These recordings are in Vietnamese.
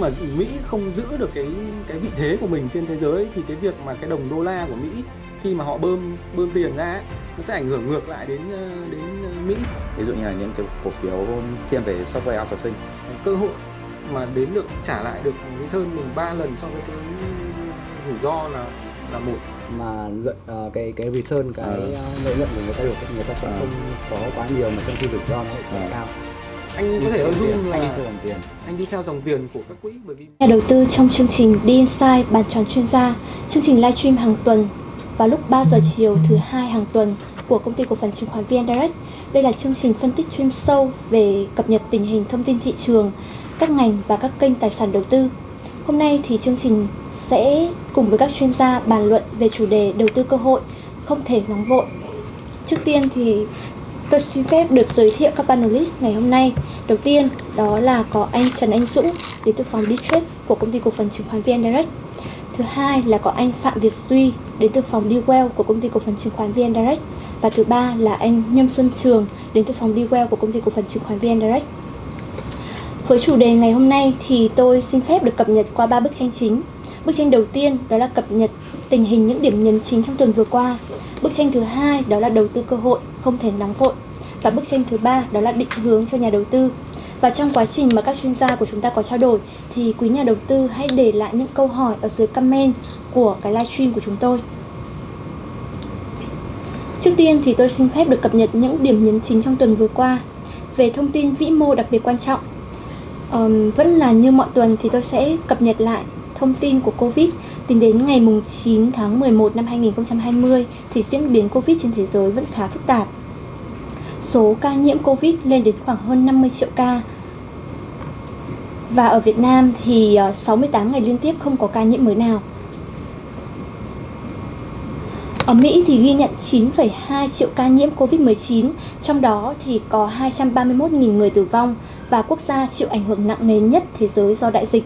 mà Mỹ không giữ được cái cái vị thế của mình trên thế giới thì cái việc mà cái đồng đô la của Mỹ khi mà họ bơm bơm tiền ra ấy, nó sẽ ảnh hưởng ngược lại đến ờ, đến ờ, Mỹ. Ví dụ như là những cái cổ phiếu thiên về software outsourcing. Cơ hội mà đến được trả lại được return mình ba lần so với cái rủi ro là là một. Mà lợi ờ, cái cái return cái lợi nhuận của người ta được người ta sẽ Ờ. không có quá nhiều mà trong khi rủi ro nó lại sẽ Ờ. cao anh Đi có thể assume tiền, anh đi là theo dòng tiền anh đi theo dòng tiền của các quỹ bởi vì Nhà đầu tư trong chương trình Đi Inside bàn tròn chuyên gia, chương trình livestream hàng tuần vào lúc 3 giờ chiều thứ hai hàng tuần của công ty cổ phần chứng khoán VN Direct. Đây là chương trình phân tích chuyên sâu về cập nhật tình hình thông tin thị trường, các ngành và các kênh tài sản đầu tư. Hôm nay thì chương trình sẽ cùng với các chuyên gia bàn luận về chủ đề đầu tư cơ hội không thể nóng vội. Trước tiên thì tôi xin phép được giới thiệu các panelist ngày hôm nay. Đầu tiên, đó là có anh Trần Anh Dũng, đến từ phòng Ditrade của công ty cổ phần chứng khoán VN Direct. Thứ hai là có anh Phạm Việt Duy, đến từ phòng Dwell của công ty cổ phần chứng khoán VN Direct. Và thứ ba là anh Nhâm Xuân Trường, đến từ phòng Dwell của công ty cổ phần chứng khoán VN Direct. Với chủ đề ngày hôm nay thì tôi xin phép được cập nhật qua ba bức tranh chính. Bức tranh đầu tiên đó là cập nhật tình hình những điểm nhấn chính trong tuần vừa qua. Bức tranh thứ hai đó là đầu tư cơ hội không thể nóng vội. Và bức tranh thứ ba đó là định hướng cho nhà đầu tư. Và trong quá trình mà các chuyên gia của chúng ta có trao đổi thì quý nhà đầu tư hãy để lại những câu hỏi ở dưới comment của cái livestream của chúng tôi. Trước tiên thì tôi xin phép được cập nhật những điểm nhấn chính trong tuần vừa qua. Về thông tin vĩ mô đặc biệt quan trọng, Um, vẫn là như mọi tuần thì tôi sẽ cập nhật lại thông tin của Covid tính đến ngày 9 tháng 11 năm 2020 thì diễn biến Covid trên thế giới vẫn khá phức tạp. Số ca nhiễm Covid lên đến khoảng hơn 50 triệu ca. Và ở Việt Nam thì ờ, 68 ngày liên tiếp không có ca nhiễm mới nào. Ở Mỹ thì ghi nhận 9,2 triệu ca nhiễm Covid-19, trong đó thì có 231.000 người tử vong và quốc gia chịu ảnh hưởng nặng nề nhất thế giới do đại dịch.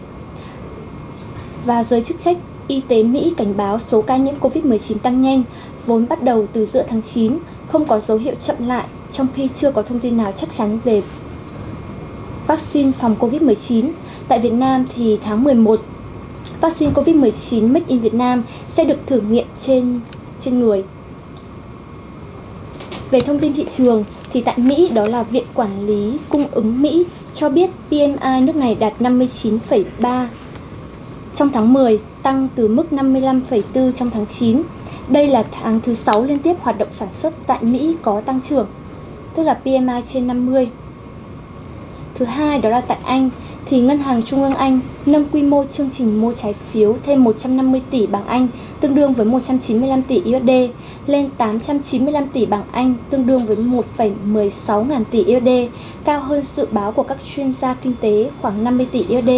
Và giới chức trách y tế Mỹ cảnh báo số ca nhiễm Covid-19 tăng nhanh, vốn bắt đầu từ giữa tháng 9, không có dấu hiệu chậm lại trong khi chưa có thông tin nào chắc chắn về vaccine phòng Covid-19. Tại Việt Nam thì tháng 11, vaccine Covid-19 Made in Việt Nam sẽ được thử nghiệm trên trên người. Về thông tin thị trường thì tại Mỹ đó là Viện Quản lý Cung ứng Mỹ cho biết PMI nước này đạt 59,3 trong tháng 10, tăng từ mức 55,4 trong tháng 9. Đây là tháng thứ 6 liên tiếp hoạt động sản xuất tại Mỹ có tăng trưởng, tức là PMI trên 50. Thứ hai đó là tại Anh thì Ngân hàng Trung ương Anh nâng quy mô chương trình mua trái phiếu thêm 150 tỷ bảng Anh tương đương với 195 tỷ USD lên 895 tỷ bảng Anh tương đương với 1,16 ngàn tỷ USD, cao hơn dự báo của các chuyên gia kinh tế khoảng 50 tỷ USD.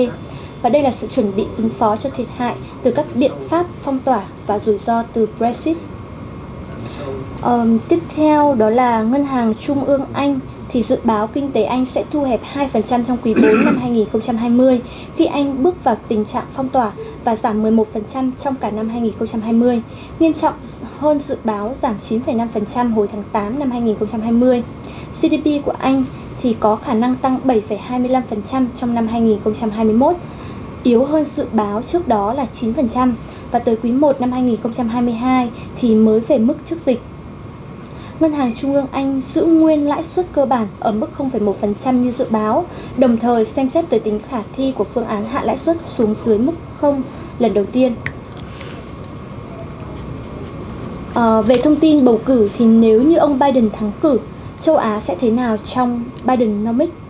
Và đây là sự chuẩn bị ứng phó cho thiệt hại từ các biện pháp phong tỏa và rủi ro từ Brexit. Um, tiếp theo đó là Ngân hàng Trung ương Anh thì dự báo kinh tế Anh sẽ thu hẹp 2% trong quý 4 năm 2020 khi Anh bước vào tình trạng phong tỏa và giảm 11% trong cả năm 2020, nghiêm trọng hơn dự báo giảm 9,5% hồi tháng 8 năm 2020. GDP của Anh thì có khả năng tăng 7,25% trong năm 2021, yếu hơn dự báo trước đó là 9% và tới quý 1 năm 2022 thì mới về mức trước dịch. Ngân hàng Trung ương Anh giữ nguyên lãi suất cơ bản ở mức 0,1% như dự báo, đồng thời xem xét tới tính khả thi của phương án hạ lãi suất xuống dưới mức 0 lần đầu tiên. À, về thông tin bầu cử thì nếu như ông Biden thắng cử, châu Á sẽ thế nào trong Bidenomics?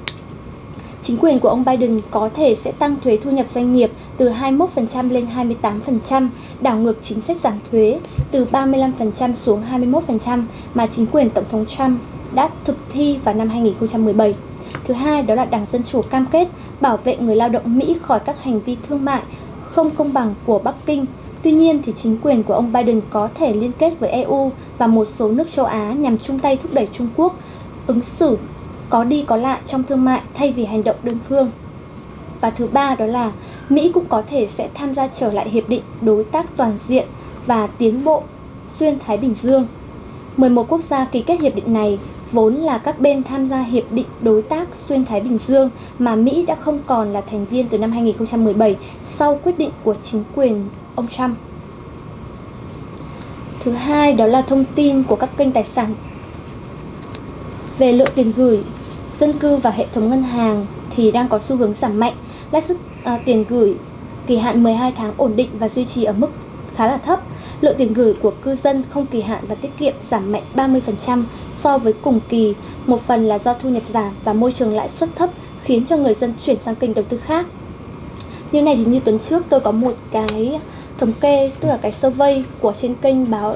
Chính quyền của ông Biden có thể sẽ tăng thuế thu nhập doanh nghiệp từ 21% lên 28%, đảo ngược chính sách giảm thuế từ 35% xuống 21% mà chính quyền Tổng thống Trump đã thực thi vào năm 2017. Thứ hai đó là Đảng Dân Chủ cam kết bảo vệ người lao động Mỹ khỏi các hành vi thương mại không công bằng của Bắc Kinh. Tuy nhiên thì chính quyền của ông Biden có thể liên kết với EU và một số nước châu Á nhằm chung tay thúc đẩy Trung Quốc ứng xử có đi có lại trong thương mại thay vì hành động đơn phương. Và thứ ba đó là Mỹ cũng có thể sẽ tham gia trở lại hiệp định đối tác toàn diện và tiến bộ xuyên Thái Bình Dương. 11 quốc gia ký kết hiệp định này vốn là các bên tham gia Hiệp định Đối tác Xuyên Thái Bình Dương mà Mỹ đã không còn là thành viên từ năm 2017 sau quyết định của chính quyền ông Trump. Thứ hai đó là thông tin của các kênh tài sản về lượng tiền gửi dân cư và hệ thống ngân hàng thì đang có xu hướng giảm mạnh. Lãi suất à, tiền gửi kỳ hạn 12 tháng ổn định và duy trì ở mức khá là thấp. Lượng tiền gửi của cư dân không kỳ hạn và tiết kiệm giảm mạnh 30% so với cùng kỳ. Một phần là do thu nhập giảm và môi trường lãi suất thấp khiến cho người dân chuyển sang kênh đầu tư khác. Như này thì như tuần trước tôi có một cái thống kê tức là cái survey của trên kênh báo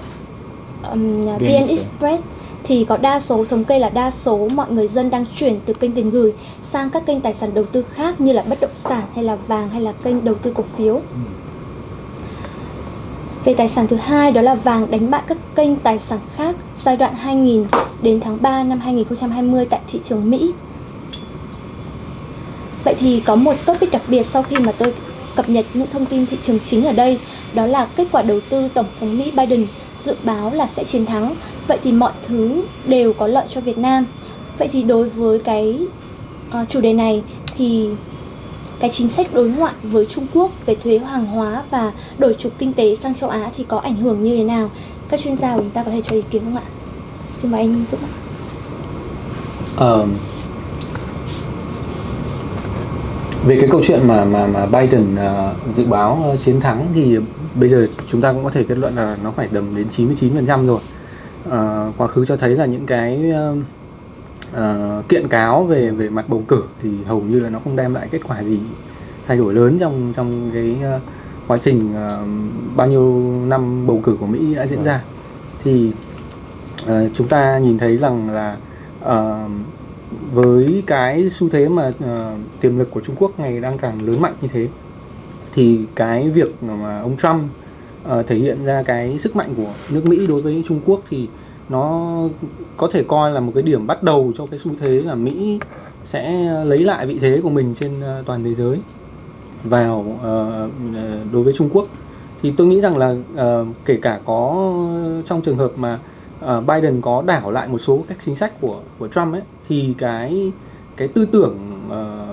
um, VN Express thì có đa số thống kê là đa số mọi người dân đang chuyển từ kênh tiền gửi sang các kênh tài sản đầu tư khác như là bất động sản hay là vàng hay là kênh đầu tư cổ phiếu. Về tài sản thứ hai đó là vàng đánh bại các kênh tài sản khác giai đoạn 2000 đến tháng 3 năm 2020 tại thị trường Mỹ. Vậy thì có một topic đặc biệt sau khi mà tôi cập nhật những thông tin thị trường chính ở đây đó là kết quả đầu tư Tổng thống Mỹ Biden dự báo là sẽ chiến thắng. Vậy thì mọi thứ đều có lợi cho Việt Nam. Vậy thì đối với cái uh, chủ đề này thì cái chính sách đối ngoại với Trung Quốc về thuế hàng hóa và đổi trục kinh tế sang châu Á thì có ảnh hưởng như thế nào? Các chuyên gia của chúng ta có thể cho ý kiến không ạ? Xin mời anh Dũng ạ. Về cái câu chuyện mà mà mà Biden uh, dự báo uh, chiến thắng thì bây giờ chúng ta cũng có thể kết luận là nó phải đầm đến 99% rồi. Uh, quá khứ cho thấy là những cái uh, uh, kiện cáo về về mặt bầu cử thì hầu như là nó không đem lại kết quả gì thay đổi lớn trong trong cái uh, quá trình uh, bao nhiêu năm bầu cử của Mỹ đã diễn ra. Thì uh, chúng ta nhìn thấy rằng là uh, với cái xu thế mà uh, tiềm lực của Trung Quốc ngày đang càng lớn mạnh như thế thì cái việc mà ông Trump uh, thể hiện ra cái sức mạnh của nước Mỹ đối với Trung Quốc thì nó có thể coi là một cái điểm bắt đầu cho cái xu thế là Mỹ sẽ lấy lại vị thế của mình trên ờ, toàn thế giới vào uh, đối với Trung Quốc. Thì tôi nghĩ rằng là uh, kể cả có trong trường hợp mà uh, Biden có đảo lại một số các chính sách của của Trump ấy thì cái cái tư tưởng uh,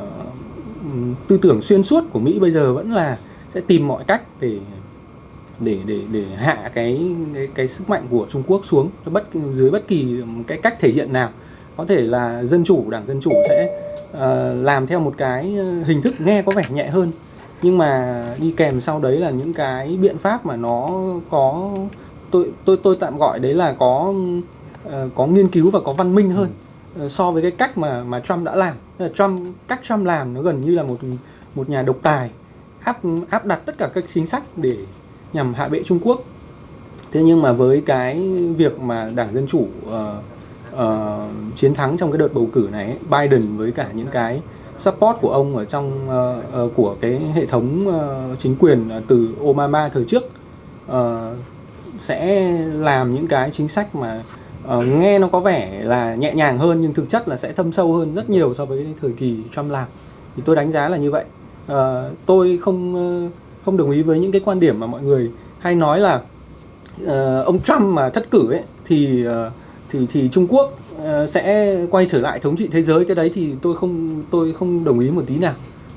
tư tưởng xuyên suốt của Mỹ bây giờ vẫn là sẽ tìm mọi cách để để để để hạ cái cái, cái sức mạnh của Trung Quốc xuống cho bất dưới bất kỳ cái cách thể hiện nào. Có thể là dân chủ đảng dân chủ sẽ uh, làm theo một cái hình thức nghe có vẻ nhẹ hơn. Nhưng mà đi kèm sau đấy là những cái biện pháp mà nó có tôi tôi tôi tạm gọi đấy là có uh, có nghiên cứu và có văn minh hơn uh, so với cái cách mà mà Trump đã làm. Trump cách Trump làm nó gần như là một một nhà độc tài áp áp đặt tất cả các chính sách để nhằm hạ bệ Trung Quốc. Thế nhưng mà với cái việc mà Đảng Dân Chủ uh, uh, chiến thắng trong cái đợt bầu cử này, Biden với cả những cái support của ông ở trong uh, uh, của cái hệ thống uh, chính quyền từ Obama thời trước uh, sẽ làm những cái chính sách mà uh, nghe nó có vẻ là nhẹ nhàng hơn nhưng thực chất là sẽ thâm sâu hơn rất nhiều so với thời kỳ Trump làm. Thì tôi đánh giá là như vậy. Uh, tôi không uh, không đồng ý với những cái quan điểm mà mọi người hay nói là uh, ông Trump mà thất cử ấy thì uh, thì thì Trung Quốc uh, sẽ quay trở lại thống trị thế giới. Cái đấy thì tôi không tôi không đồng ý một tí nào.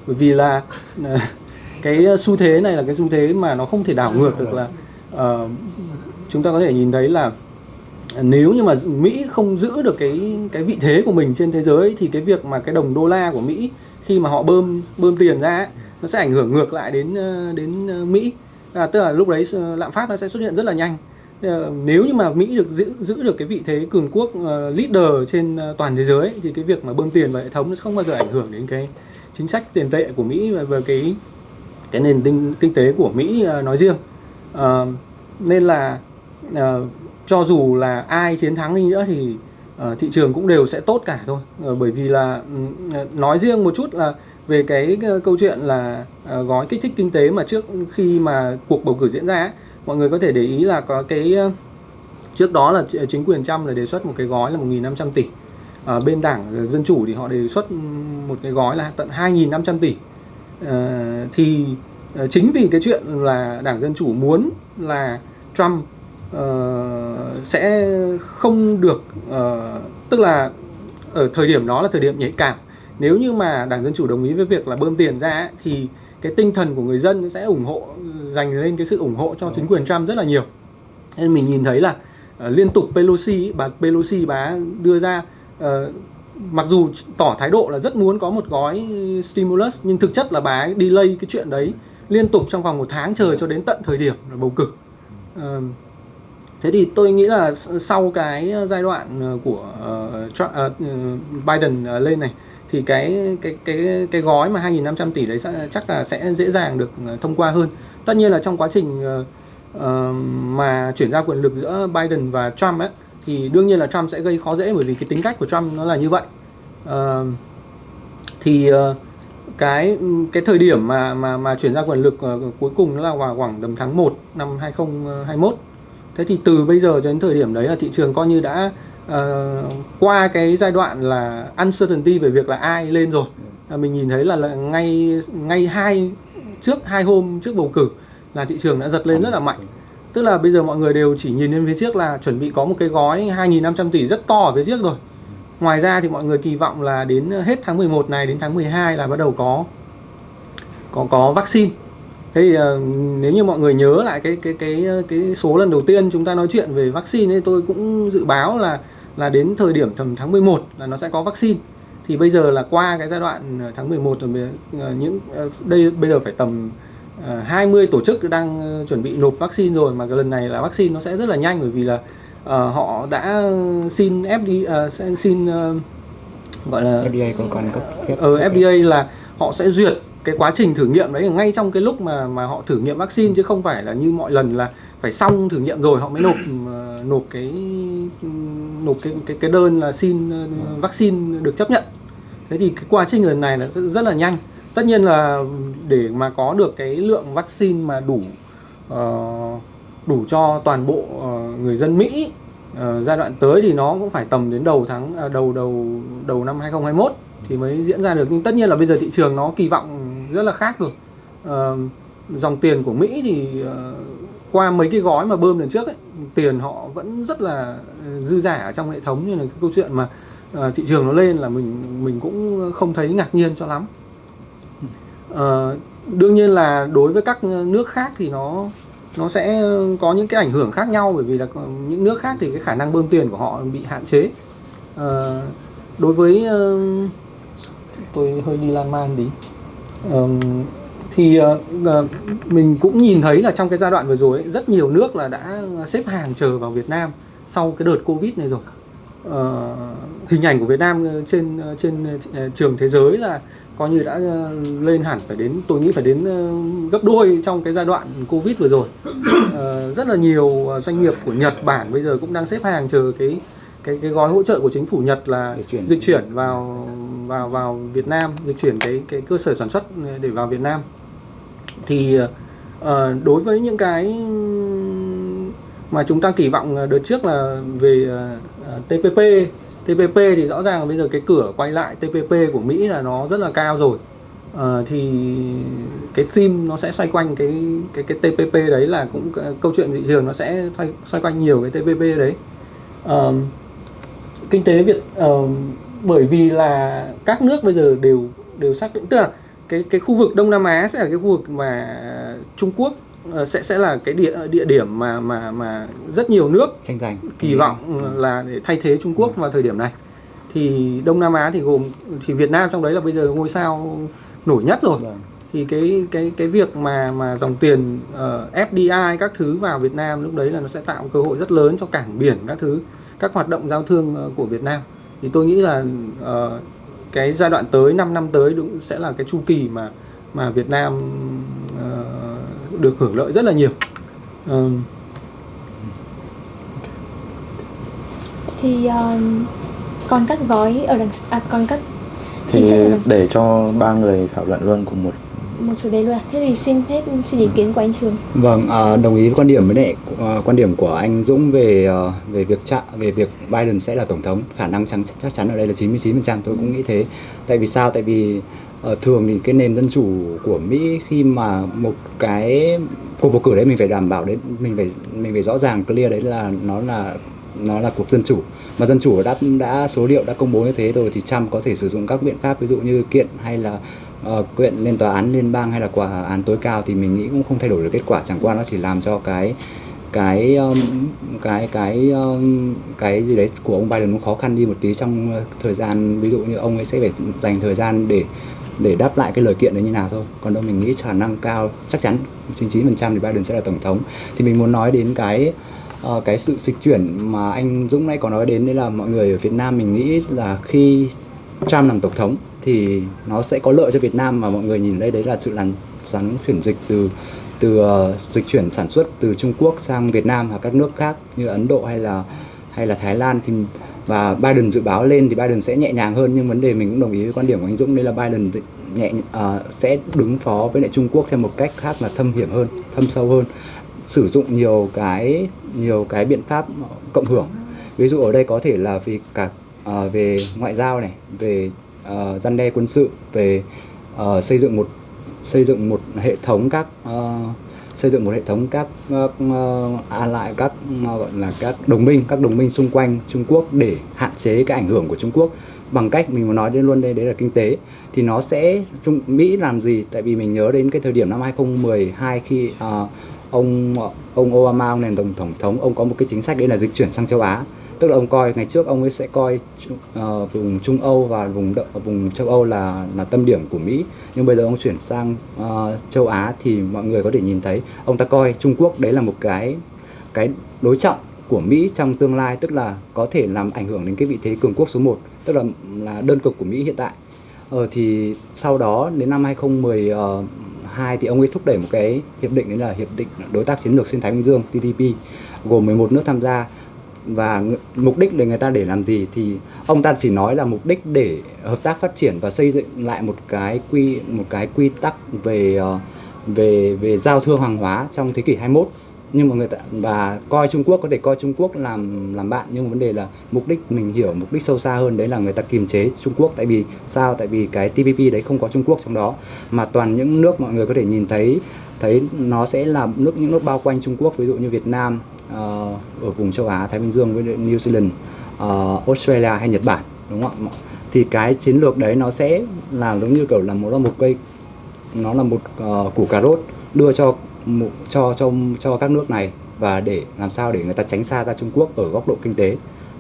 Bởi vì là uh, cái xu thế này là cái xu thế mà nó không thể đảo ngược được là uh, chúng ta có thể nhìn thấy là nếu như mà Mỹ không giữ được cái cái vị thế của mình trên thế giới thì cái việc mà cái đồng đô la của Mỹ khi mà họ bơm bơm tiền ra ấy, nó sẽ ảnh hưởng ngược lại đến ờ, đến ờ, Mỹ. À, tức là lúc đấy ờ, lạm phát nó sẽ xuất hiện rất là nhanh. Nếu như mà Mỹ được giữ giữ được cái vị thế cường quốc uh, leader trên toàn thế giới thì cái việc mà bơm tiền vào hệ thống nó không bao giờ ảnh hưởng đến cái chính sách tiền tệ của Mỹ và về cái cái nền kinh, kinh tế của Mỹ uh, nói riêng. Uh, nên là uh, cho dù là ai chiến thắng đi nữa thì uh, thị trường cũng đều sẽ tốt cả thôi. Uh, bởi vì là uh, nói riêng một chút là về cái uh, câu chuyện là uh, gói kích thích kinh tế mà trước khi mà cuộc bầu cử diễn ra ấy, mọi người có thể để ý là có cái uh, trước đó là chính quyền Trump là đề xuất một cái gói là 1.500 tỷ. Uh, bên đảng dân chủ thì họ đề xuất ừ, một cái gói là tận 2.500 tỷ. Uh, thì uh, chính vì cái chuyện là đảng dân chủ muốn là Trump ờ, sẽ không được ờ, tức là ở thời điểm đó là thời điểm nhạy cảm. Nếu như mà đảng dân chủ đồng ý với việc là bơm tiền ra ấy, thì cái tinh thần của người dân sẽ ủng hộ dành lên cái sự ủng hộ cho chính quyền Trump rất là nhiều. Nên mình nhìn thấy là ờ, liên tục Pelosi bà Pelosi bà đưa ra ờ, mặc dù tỏ thái độ là rất muốn có một gói stimulus nhưng thực chất là bà ấy delay cái chuyện đấy liên tục trong vòng một tháng trời cho đến tận thời điểm bầu cử. Ờ, thế thì tôi nghĩ là sau cái ờ, giai đoạn ờ, của ờ, Trump, ừ, Biden lên này thì cái cái cái cái gói mà 2.500 tỷ đấy chắc là sẽ dễ dàng được thông qua hơn. Tất nhiên là trong quá trình mà chuyển giao quyền lực giữa Biden và Trump ấy thì đương nhiên là Trump sẽ gây khó dễ bởi vì cái tính cách của Trump nó là như vậy. Thì cái cái thời điểm mà mà mà chuyển giao quyền lực cuối cùng nó là vào khoảng tầm tháng 1 năm 2021 thế thì từ bây giờ cho đến thời điểm đấy là thị trường coi như đã uh, qua cái giai đoạn là uncertainty về việc là ai lên rồi. À, mình nhìn thấy là, là ngay ngay hai trước hai hôm trước bầu cử là thị trường đã giật lên rất là mạnh. Tức là bây giờ mọi người đều chỉ nhìn lên phía trước là chuẩn bị có một cái gói 2.500 tỷ rất to ở phía trước rồi. Ngoài ra thì mọi người kỳ vọng là đến hết tháng 11 này đến tháng 12 là bắt đầu có có có vaccine thế thì ờ, nếu như mọi người nhớ lại cái cái cái cái số lần đầu tiên chúng ta nói chuyện về vaccine ấy tôi cũng dự báo là là đến thời điểm tầm tháng 11 là nó sẽ có vaccine. Thì bây giờ là qua cái giai đoạn ờ, tháng 11 rồi ờ, những ờ, đây bây giờ phải tầm ờ, 20 tổ chức đang ờ, chuẩn bị nộp vaccine rồi mà cái lần này là vaccine nó sẽ rất là nhanh bởi vì là ờ, họ đã xin FD ờ, sẽ xin ờ, gọi là FDA còn còn cấp phép ở FDA là họ sẽ duyệt cái quá trình thử nghiệm đấy ngay trong cái lúc mà mà họ thử nghiệm vaccine chứ không phải là như mọi lần là phải xong thử nghiệm rồi họ mới nộp nộp cái nộp cái cái cái đơn là xin ờ, vaccine được chấp nhận. Thế thì cái quá trình lần này là rất, rất là nhanh. Tất nhiên là để mà có được cái lượng vaccine mà đủ ờ, đủ cho toàn bộ ờ, người dân Mỹ ờ, giai đoạn tới thì nó cũng phải tầm đến đầu tháng à, đầu đầu đầu năm 2021 thì mới diễn ra được. Nhưng tất nhiên là bây giờ thị trường nó kỳ vọng rất là khác rồi. Ờ, dòng tiền của Mỹ thì ờ, qua mấy cái gói mà bơm lần trước ấy, tiền họ vẫn rất là ờ, dư giả ở trong hệ thống như là cái câu chuyện mà ờ, thị trường nó lên là mình mình cũng không thấy ngạc nhiên cho lắm. Ờ, đương nhiên là đối với các nước khác thì nó nó sẽ có những cái ảnh hưởng khác nhau bởi vì là những nước khác thì cái khả năng bơm tiền của họ bị hạn chế. Ờ, đối với uh, tôi hơi đi lan man tí thì ờ, ờ, mình cũng nhìn thấy là trong cái giai đoạn vừa rồi ấy, rất nhiều nước là đã xếp hàng chờ vào Việt Nam sau cái đợt Covid này rồi Ờ, hình ảnh của Việt Nam trên trên trường thế giới là coi như đã lên hẳn phải đến tôi nghĩ phải đến gấp đôi trong cái giai đoạn Covid vừa rồi rất là nhiều doanh nghiệp của Nhật Bản bây giờ cũng đang xếp hàng chờ cái cái cái gói hỗ trợ của chính phủ Nhật là chuyển. dịch chuyển vào vào vào Việt Nam dịch chuyển cái cái cơ sở sản xuất để vào Việt Nam. Thì uh, đối với những cái mà chúng ta kỳ vọng đợt trước là về ờ, uh, TPP TPP thì rõ ràng là bây giờ cái cửa quay lại TPP của Mỹ là nó rất là cao rồi. Uh, thì cái theme nó sẽ xoay quanh cái cái cái TPP đấy là cũng câu chuyện thị trường nó sẽ xoay, xoay quanh nhiều cái TPP đấy. Uh, kinh tế Việt uh, bởi vì là các nước bây giờ đều đều xác định tức là cái cái khu vực Đông Nam Á sẽ là cái khu vực mà Trung Quốc ờ, sẽ sẽ là cái địa địa điểm mà mà mà rất nhiều nước tranh giành. kỳ vọng là để thay thế Trung Quốc vào thời điểm này. Thì Đông Nam Á thì gồm thì Việt Nam trong đấy là bây giờ ngôi sao nổi nhất rồi. Vâng. thì cái cái cái việc mà mà dòng tiền ờ, FDI các thứ vào Việt Nam lúc đấy là nó sẽ tạo cơ hội rất lớn cho cảng biển các thứ các hoạt động giao thương ờ, của Việt Nam thì tôi nghĩ là ờ, cái giai đoạn tới 5 năm tới đúng sẽ là cái chu kỳ mà mà Việt Nam ờ, được hưởng lợi rất là nhiều. Ờ, thì um, còn các gói ở đằng à, còn các thì để cho ba người thảo luận luôn cùng một một chủ đề luôn à? Thế thì xin phép xin ý kiến của anh Trường. Vâng, à, đồng ý với quan điểm với lại à, quan điểm của anh Dũng về à, về việc chạ, về việc Biden sẽ là tổng thống, khả năng chắc chắc chắn ở đây là 99%, tôi cũng nghĩ thế. Tại vì sao? Tại vì ờ, thường thì cái nền dân chủ của Mỹ khi mà một cái cuộc bầu cử đấy mình phải đảm bảo đến mình phải mình phải rõ ràng clear đấy là nó là nó là cuộc dân chủ mà dân chủ đã đã số liệu đã công bố như thế rồi thì Trump có thể sử dụng các biện pháp ví dụ như kiện hay là Ờ, quyện lên tòa án liên bang hay là quả án tối cao thì mình nghĩ cũng không thay đổi được kết quả. Chẳng qua nó chỉ làm cho cái cái cái cái cái gì đấy của ông Biden nó khó khăn đi một tí trong ờ, thời gian, ví dụ như ông ấy sẽ phải dành thời gian để để đáp lại cái lời kiện đấy như nào thôi. Còn đâu mình nghĩ khả năng cao, chắc chắn 99% thì Biden sẽ là tổng thống. Thì mình muốn nói đến cái ờ, cái sự dịch chuyển mà anh Dũng nãy có nói đến, đấy là mọi người ở Việt Nam mình nghĩ là khi Trump làm tổng thống thì nó sẽ có lợi cho Việt Nam mà mọi người nhìn đây đấy là sự làn sóng chuyển dịch từ từ uh, dịch chuyển sản xuất từ Trung Quốc sang Việt Nam và các nước khác như Ấn Độ hay là hay là Thái Lan. Thì và Biden dự báo lên thì Biden sẽ nhẹ nhàng hơn nhưng vấn đề mình cũng đồng ý với quan điểm của anh Dũng đây là Biden nhẹ uh, sẽ đứng phó với lại Trung Quốc theo một cách khác là thâm hiểm hơn, thâm sâu hơn sử dụng nhiều cái nhiều cái biện pháp cộng hưởng. Ví dụ ở đây có thể là vì cả uh, về ngoại giao này về uh, gian đe quân sự về uh, xây dựng một xây dựng một hệ thống các uh, xây dựng một hệ thống các uh, à lại các ờ, gọi là các đồng minh các đồng minh xung quanh Trung Quốc để hạn chế cái ảnh hưởng của Trung Quốc. Bằng cách mình muốn nói đến luôn đây đấy là kinh tế thì nó sẽ Trung Mỹ làm gì? Tại vì mình nhớ đến cái thời điểm năm 2012 khi uh, ông ông Obama ông làm tổng tổng thống ông có một cái chính sách đấy là dịch chuyển sang châu Á tức là ông coi ngày trước ông ấy sẽ coi uh, vùng Trung Âu và vùng vùng châu Âu là là tâm điểm của Mỹ. Nhưng bây giờ ông chuyển sang uh, châu Á thì mọi người có thể nhìn thấy ông ta coi Trung Quốc đấy là một cái cái đối trọng của Mỹ trong tương lai tức là có thể làm ảnh hưởng đến cái vị thế cường quốc số 1 tức là là đơn cực của Mỹ hiện tại. Ờ, thì sau đó đến năm 2012 thì ông ấy thúc đẩy một cái hiệp định đấy là hiệp định đối tác chiến lược xuyên Thái Bình Dương TTP gồm 11 nước tham gia và mục đích để người ta để làm gì thì ông ta chỉ nói là mục đích để hợp tác phát triển và xây dựng lại một cái quy, một cái quy tắc về ờ, về về giao thương hàng hóa trong thế kỷ 21 nhưng mà người ta, và coi Trung Quốc, có thể coi Trung Quốc làm làm bạn, nhưng mà vấn đề là mục đích mình hiểu, mục đích sâu xa hơn đấy là người ta kiềm chế Trung Quốc. Tại vì sao? Tại vì cái TPP đấy không có Trung Quốc trong đó. Mà toàn những nước mọi người có thể nhìn thấy thấy nó sẽ là nước, những nước bao quanh Trung Quốc, ví dụ như Việt Nam Ờ, ở vùng châu Á Thái Bình Dương với New Zealand ờ, Australia hay Nhật Bản đúng không ạ? Thì cái chiến lược đấy nó sẽ là giống như kiểu là một là một cây. Nó là một uh, củ cà rốt đưa cho một, cho cho cho các nước này và để làm sao để người ta tránh xa ra Trung Quốc ở góc độ kinh tế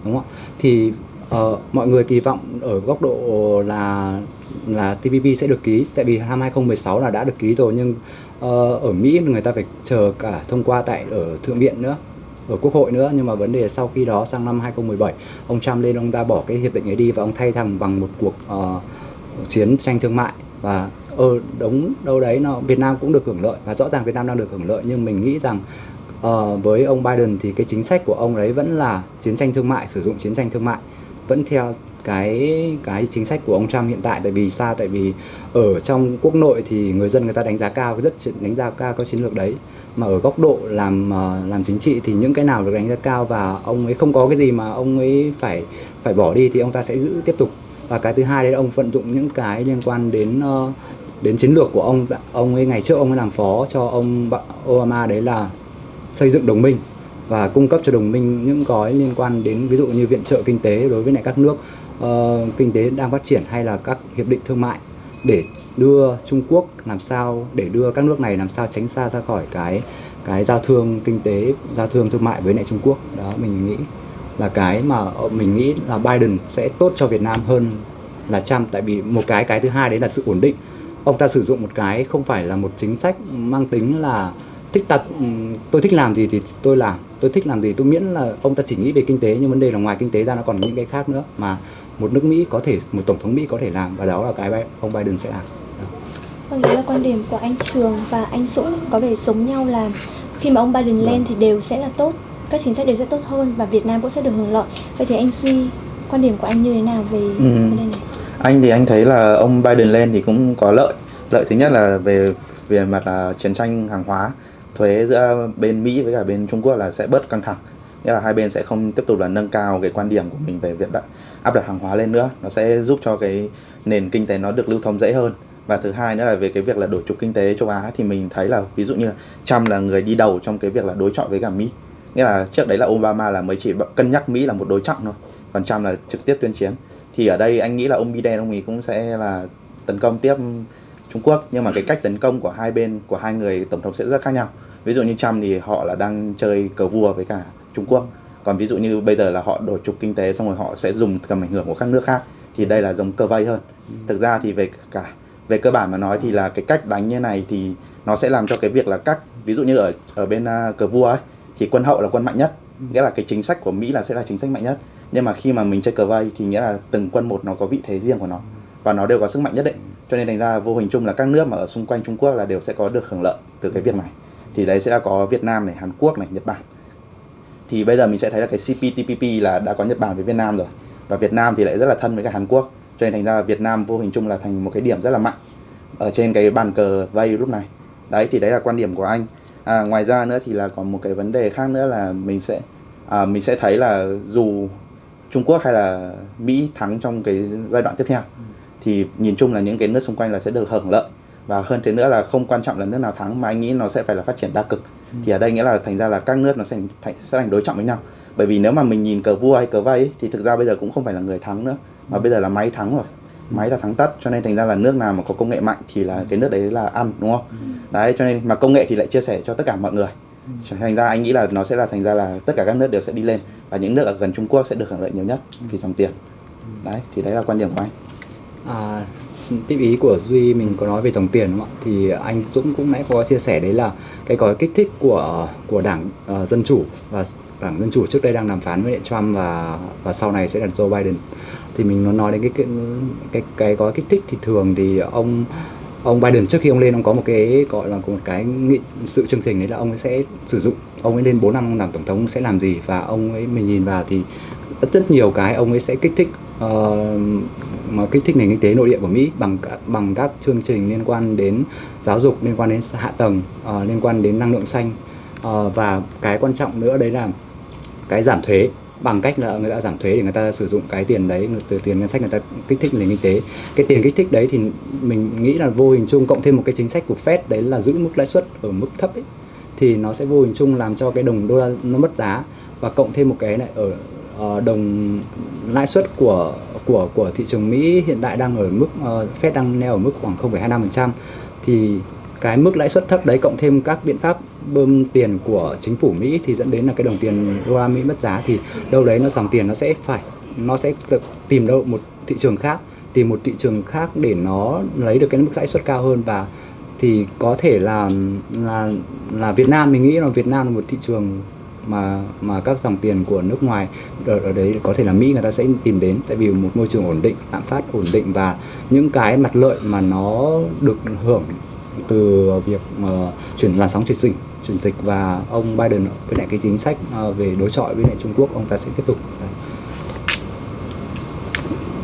đúng không ạ? Thì uh, mọi người kỳ vọng ở góc độ là là TPP sẽ được ký tại vì năm 2016 là đã được ký rồi nhưng uh, ở Mỹ người ta phải chờ cả thông qua tại ở thượng viện nữa ở quốc hội nữa nhưng mà vấn đề sau khi đó sang năm 2017 ông Trump lên ông ta bỏ cái hiệp định ấy đi và ông thay thằng bằng một cuộc uh, chiến tranh thương mại. Và ờ, ở đống đâu đấy nó Việt Nam cũng được hưởng lợi. Và rõ ràng Việt Nam đang được hưởng lợi nhưng mình nghĩ rằng uh, với ông Biden thì cái chính sách của ông đấy vẫn là chiến tranh thương mại sử dụng chiến tranh thương mại. Vẫn theo cái cái chính sách của ông Trump hiện tại. Tại vì sao? Tại vì ở trong quốc nội thì người dân người ta đánh giá cao, rất đánh giá cao các chiến lược đấy. Mà ở góc độ làm ờ, làm chính trị thì những cái nào được đánh giá cao và ông ấy không có cái gì mà ông ấy phải phải bỏ đi thì ông ta sẽ giữ tiếp tục. Và cái thứ hai đấy là ông vận dụng những cái liên quan đến ờ, đến chiến lược của ông. Ông ấy, ngày trước ông ấy làm phó cho ông Obama đấy là xây dựng đồng minh và cung cấp cho đồng minh những gói liên quan đến, ví dụ như viện trợ kinh tế đối với lại các nước. Ờ, kinh tế đang phát triển hay là các hiệp định thương mại để đưa Trung Quốc làm sao, để đưa các nước này làm sao tránh xa ra khỏi cái cái giao thương kinh tế, giao thương thương mại với lại Trung Quốc? Đó, mình nghĩ là cái mà ờ, mình nghĩ là Biden sẽ tốt cho Việt Nam hơn là Trump. Tại vì một cái cái thứ hai đấy là sự ổn định. Ông ta sử dụng một cái không phải là một chính sách mang tính là thích ta ừ, tôi thích làm gì thì tôi làm, tôi thích làm gì, tôi miễn là ông ta chỉ nghĩ về kinh tế, nhưng vấn đề là ngoài kinh tế ra nó còn những cái khác nữa mà một nước Mỹ có thể một tổng thống Mỹ có thể làm và đó là cái ông Biden sẽ làm. Đó. Vâng, đấy là quan điểm của anh Trường và anh Dũng. Có vẻ giống nhau là khi mà ông Biden lên thì đều sẽ là tốt, các chính sách đều sẽ tốt hơn và Việt Nam cũng sẽ được hưởng lợi. Vậy thì anh Duy, quan điểm của anh như thế nào về vấn đề này? Anh thì anh thấy là ông Biden lên thì cũng có lợi. Lợi thứ nhất là về về mặt là chiến tranh hàng hóa thuế giữa bên Mỹ với cả bên Trung Quốc là sẽ bớt căng thẳng. Nghĩa là hai bên sẽ không tiếp tục là nâng cao cái quan điểm của mình về việc đã áp đặt hàng hóa lên nữa, nó sẽ giúp cho cái nền kinh tế nó được lưu thông dễ hơn. Và thứ hai nữa là về cái việc là đổi trục kinh tế châu Á thì mình thấy là ví dụ như Trump là người đi đầu trong cái việc là đối chọi với cả Mỹ. Nghĩa là trước đấy là Obama là mới chỉ cân nhắc Mỹ là một đối trọng thôi, còn Trump là trực tiếp tuyên chiến. Thì ở đây anh nghĩ là ông Biden, ông ấy cũng sẽ là tấn công tiếp Trung Quốc, nhưng mà cái cách tấn công của hai bên, của hai người tổng thống sẽ rất khác nhau. Ví dụ như Trump thì họ là đang chơi cờ vua với cả Trung Quốc còn ví dụ như bây giờ là họ đổi trục kinh tế xong rồi họ sẽ dùng tầm ảnh hưởng của các nước khác thì đây là giống cờ vây hơn. Thực ra thì về cả về cơ bản mà nói thì là cái cách đánh như này thì nó sẽ làm cho cái việc là các ví dụ như ở ở bên uh, cờ vua ấy thì quân hậu là quân mạnh nhất. Nghĩa là cái chính sách của Mỹ là sẽ là chính sách mạnh nhất. Nhưng mà khi mà mình chơi cờ vây thì nghĩa là từng quân một nó có vị thế riêng của nó. Và nó đều có sức mạnh nhất định cho nên thành ra vô hình chung là các nước mà ở xung quanh Trung Quốc là đều sẽ có được hưởng lợi từ cái việc này. Thì đấy sẽ là có Việt Nam này Hàn Quốc này Nhật Bản thì bây giờ mình sẽ thấy là cái CPTPP là đã có Nhật Bản với Việt Nam rồi. Và Việt Nam thì lại rất là thân với cả Hàn Quốc. Cho nên thành ra Việt Nam vô hình chung là thành một cái điểm rất là mạnh ở trên cái bàn cờ vây lúc này. Đấy thì đấy là quan điểm của anh. À, ngoài ra nữa thì là còn một cái vấn đề khác nữa là mình sẽ à, mình sẽ thấy là dù Trung Quốc hay là Mỹ thắng trong cái giai đoạn tiếp theo thì nhìn chung là những cái nước xung quanh là sẽ được hưởng lợi và hơn thế nữa là không quan trọng là nước nào thắng mà anh nghĩ nó sẽ phải là phát triển đa cực. Thì ở đây nghĩa là thành ra là các nước nó sẽ thành sẽ thành đối trọng với nhau. Bởi vì nếu mà mình nhìn cờ vua hay cờ vây ấy, thì thực ra bây giờ cũng không phải là người thắng nữa mà bây giờ là máy thắng rồi. Máy là thắng tất cho nên thành ra là nước nào mà có công nghệ mạnh thì là cái nước đấy là ăn đúng không? Đấy cho nên mà công nghệ thì lại chia sẻ cho tất cả mọi người. Thành ra anh nghĩ là nó sẽ là thành ra là tất cả các nước đều sẽ đi lên và những nước ở gần Trung Quốc sẽ được hưởng lợi nhiều nhất vì dòng tiền. Đấy thì đấy là quan điểm của anh. À, tiếp ý của Duy mình có nói về dòng tiền đúng không ạ? Thì anh Dũng cũng nãy có chia sẻ đấy là cái gói kích thích của của đảng uh, Dân Chủ và đảng Dân Chủ trước đây đang đàm phán với Trump và và sau này sẽ là Joe Biden. Thì mình nó nói đến cái cái cái, cái gói kích thích thì thường thì ông ông Biden trước khi ông lên ông có một cái gọi là một cái nghị sự chương trình đấy là ông ấy sẽ sử dụng ông ấy lên 4 năm làm tổng thống sẽ làm gì và ông ấy mình nhìn vào thì rất rất nhiều cái ông ấy sẽ kích thích ờ, mà kích thích nền kinh tế nội địa của Mỹ bằng bằng các chương trình liên quan đến giáo dục liên quan đến hạ tầng uh, liên quan đến năng lượng xanh. Uh, và cái quan trọng nữa đấy là cái giảm thuế. Bằng cách là người ta giảm thuế để người ta sử dụng cái tiền đấy từ tiền ngân sách người ta kích thích nền kinh tế. Cái tiền kích thích đấy thì mình nghĩ là vô hình chung cộng thêm một cái chính sách của Fed đấy là giữ mức lãi suất ở mức thấp ấy thì nó sẽ vô hình chung làm cho cái đồng đô la nó mất giá. Và cộng thêm một cái này ở Ờ, đồng lãi suất của của của thị trường Mỹ hiện tại đang ở mức uh, Fed đang neo ở mức khoảng 0,25% thì cái mức lãi suất thấp đấy cộng thêm các biện pháp bơm tiền của chính phủ Mỹ thì dẫn đến là cái đồng tiền đô la Mỹ mất giá. Thì đâu đấy nó dòng tiền nó sẽ phải nó sẽ tìm đâu một thị trường khác tìm một thị trường khác để nó lấy được cái mức lãi suất cao hơn. Và thì có thể là là là Việt Nam mình nghĩ là Việt Nam là một thị trường mà mà các dòng tiền của nước ngoài ở, ở đấy có thể là Mỹ người ta sẽ tìm đến tại vì một môi trường ổn định lạm phát ổn định và những cái mặt lợi mà nó được hưởng từ việc uh, chuyển làn sóng chuyển dịch chuyển dịch và ông Biden với lại cái chính sách uh, về đối chọi với lại Trung Quốc ông ta sẽ tiếp tục Đấy.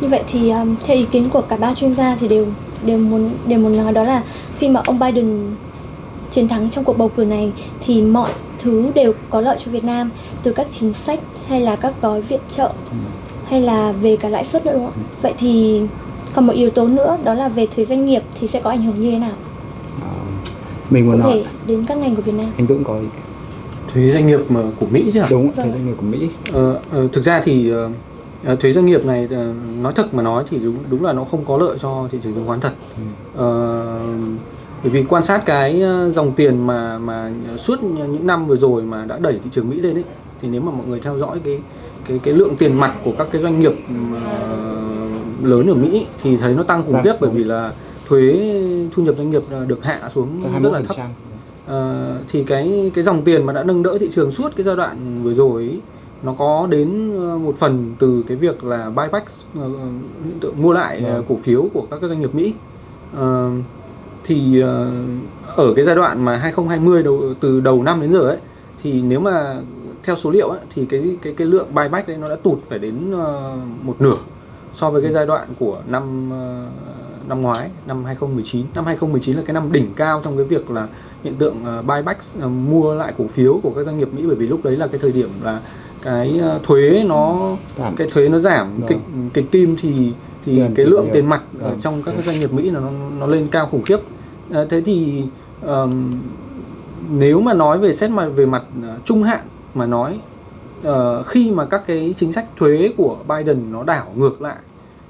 Như vậy thì um, theo ý kiến của cả ba chuyên gia thì đều đều muốn đều muốn nói đó là khi mà ông Biden chiến thắng trong cuộc bầu cử này thì mọi thứ đều có lợi cho Việt Nam từ các chính sách hay là các gói viện trợ hay là về cả lãi suất nữa đúng không? ạ? Vậy thì còn một yếu tố nữa đó là về thuế doanh nghiệp thì sẽ có ảnh hưởng như thế nào? Ờ, mình muốn nói thể đến các ngành của Việt Nam. anh Dũng có ý- thuế doanh nghiệp mà của Mỹ chứ ạ? đúng thế Vâng. doanh nghiệp của Mỹ Ờ, ờ, thực ra thì ờ, ờ, thuế doanh nghiệp này nói thật mà nói thì đúng đúng là nó không có lợi cho thị trường chứng khoán thật. Ờ, bởi vì quan sát cái ờ, dòng tiền mà mà suốt những năm vừa rồi mà đã đẩy thị trường Mỹ lên ấy thì nếu mà mọi người theo dõi cái cái cái lượng tiền mặt của các cái doanh nghiệp ờ, lớn ở Mỹ thì thấy nó tăng khủng Dạ, khiếp bởi vì là thuế thu nhập doanh nghiệp được hạ xuống rất là thấp 21%. Ờ, thì cái cái dòng tiền mà đã nâng đỡ thị trường suốt cái giai đoạn vừa rồi ấy, nó có đến một phần từ cái việc là buyback tượng mua lại Vâng. cổ phiếu của các cái doanh nghiệp Mỹ Ờ, thì ờ, ở cái giai đoạn mà 2020 đầu từ đầu năm đến giờ ấy thì nếu mà theo số liệu ấy, thì cái cái cái lượng buyback đấy nó đã tụt phải đến ờ, một nửa so với cái giai đoạn của năm ờ, năm ngoái, năm 2019. Năm 2019 là cái năm đỉnh cao trong cái việc là hiện tượng buyback mua lại cổ phiếu của các doanh nghiệp Mỹ bởi vì lúc đấy là cái thời điểm là cái thuế nó Giảm. cái thuế nó giảm Vâng. kịch kịch kim thì thì Tiền cái lượng tiền mặt ở Vâng. trong các doanh nghiệp Mỹ nó nó lên cao khủng khiếp. Ờ, thế thì ờm, nếu mà nói về xét mà về mặt ờ, trung hạn mà nói ờ, khi mà các cái chính sách thuế của Biden nó đảo ngược lại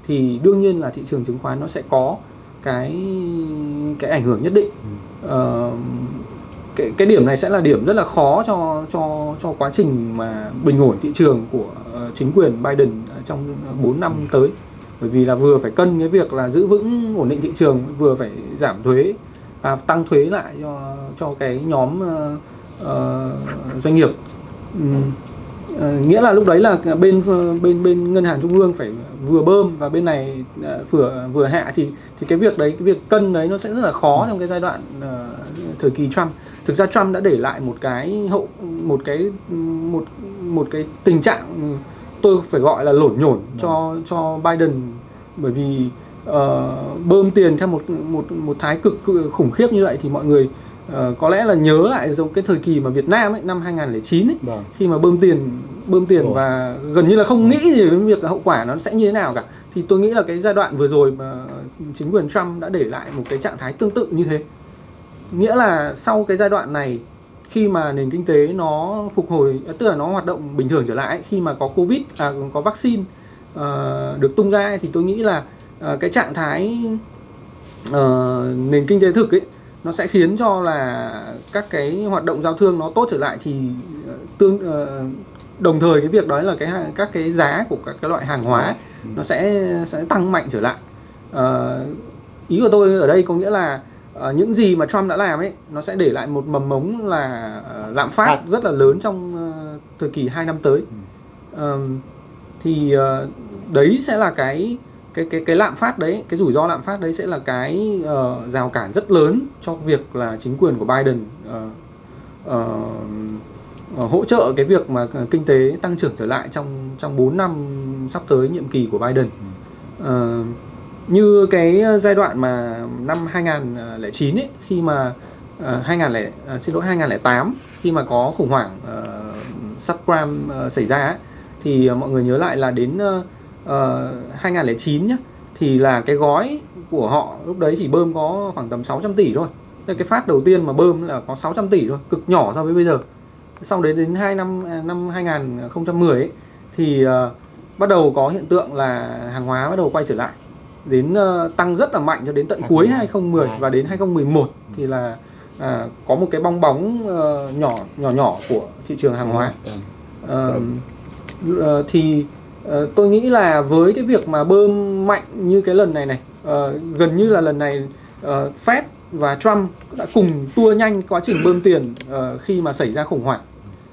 thì đương nhiên là thị trường chứng khoán nó sẽ có cái cái ảnh hưởng nhất định. Ờ, cái cái điểm này sẽ là điểm rất là khó cho cho cho quá trình mà bình ổn thị trường của ờ, chính quyền Biden trong 4 năm tới bởi vì là vừa phải cân cái việc là giữ vững ổn định thị trường vừa phải giảm thuế à, tăng thuế lại cho cho cái nhóm uh, doanh nghiệp. Ừm, ờ, nghĩa là lúc đấy là bên ờ, bên bên ngân hàng trung ương phải vừa bơm và bên này vừa vừa hạ thì thì cái việc đấy cái việc cân đấy nó sẽ rất là khó trong cái giai đoạn uh, thời kỳ Trump. Thực ra Trump đã để lại một cái hậu một cái một một cái tình trạng tôi phải gọi là lổn nhổn cho cho Biden. Bởi vì ờ, bơm tiền theo một một một thái cực cự- khủng khiếp như vậy thì mọi người ờ, có lẽ là nhớ lại giống cái thời kỳ mà Việt Nam ấy năm 2009 ấy. Vâng. khi mà bơm tiền bơm tiền Ồ. và gần như là không nghĩ gì đến việc là hậu quả nó sẽ như thế nào cả. Thì tôi nghĩ là cái giai đoạn vừa rồi mà chính quyền Trump đã để lại một cái trạng thái tương tự như thế. Nghĩa là sau cái giai đoạn này khi mà nền kinh tế nó phục hồi tức là nó hoạt động bình thường trở lại khi mà có covid à, có vaccine uh, được tung ra thì tôi nghĩ là uh, cái trạng thái uh, nền kinh tế thực ấy nó sẽ khiến cho là các cái hoạt động giao thương nó tốt trở lại thì tương uh, đồng thời cái việc đó là cái các cái giá của các cái loại hàng hóa nó sẽ sẽ tăng mạnh trở lại. Uh, ý của tôi ở đây có nghĩa là ờ, những gì mà Trump đã làm ấy nó sẽ để lại một mầm mống là ờ, lạm phát rất là lớn trong ờ, thời kỳ 2 năm tới. Ờm, thì ờ, đấy sẽ là cái cái cái cái lạm phát đấy cái rủi ro lạm phát đấy sẽ là cái ờ, rào cản rất lớn cho việc là chính quyền của Biden ờ, ờ, hỗ trợ cái việc mà kinh tế tăng trưởng trở lại trong trong 4 năm sắp tới nhiệm kỳ của Biden. Ờ, như cái ờ, giai đoạn mà năm 2009 ấy khi mà ờ, uh, 2000 lẻ- à, xin lỗi 2008 khi mà có khủng hoảng uh, subprime uh, xảy ra ấy, thì uh, mọi người nhớ lại là đến uh, uh, 2009 nhá thì là cái gói của họ lúc đấy chỉ bơm có khoảng tầm 600 tỷ thôi. Thế cái phát đầu tiên mà bơm là có 600 tỷ thôi, cực nhỏ so với bây giờ. Sau đấy đến 2 năm à, năm 2010 ấy, thì uh, bắt đầu có hiện tượng là hàng hóa bắt đầu quay trở lại đến ờ, tăng rất là mạnh cho đến tận cuối 2010 và đến 2011 thì là à, có một cái bong bóng ờ, nhỏ nhỏ nhỏ của thị trường hàng hóa. Vâng. Ờ, ờ, thì ờ, tôi nghĩ là với cái việc mà bơm mạnh như cái lần này này ờ, gần như là lần này ờ, Fed và Trump đã cùng tua nhanh quá trình bơm tiền ờ, khi mà xảy ra khủng hoảng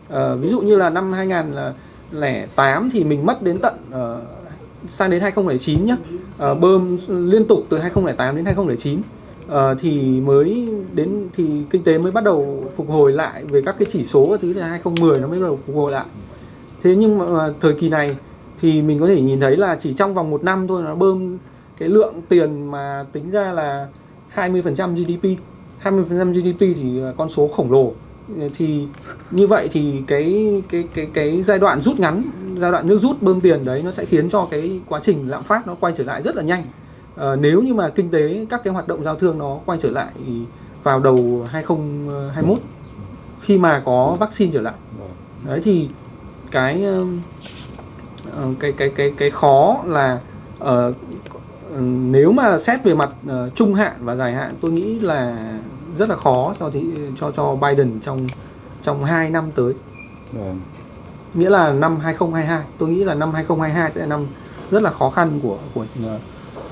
Ờ, ví dụ như là năm 2008 thì mình mất đến tận ờ, sang đến 2009 nhé ờ, bơm liên tục từ 2008 đến 2009 ờ, thì mới đến, thì kinh tế mới bắt đầu phục hồi lại về các cái chỉ số và thứ là 2010 nó mới bắt đầu phục hồi lại. Thế nhưng mà ờ, thời kỳ này thì mình có thể nhìn thấy là chỉ trong vòng một năm thôi nó bơm cái lượng tiền mà tính ra là 20% GDP 20% GDP thì con số khổng lồ. Thì như vậy thì cái cái cái cái giai đoạn rút ngắn giai đoạn nước rút bơm tiền đấy nó sẽ khiến cho cái quá trình lạm phát nó quay trở lại rất là nhanh. À, nếu như mà kinh tế các cái hoạt động giao thương nó quay trở lại vào đầu 2021 khi mà có vaccine trở lại. Đấy thì cái ờ, ờ, cái cái cái cái khó là uh, nếu mà xét về mặt uh, trung hạn và dài hạn tôi nghĩ là rất là khó cho thị cho cho Biden trong trong 2 năm tới. Vâng nghĩa là năm 2022 tôi nghĩ là năm 2022 sẽ là năm rất là khó khăn của của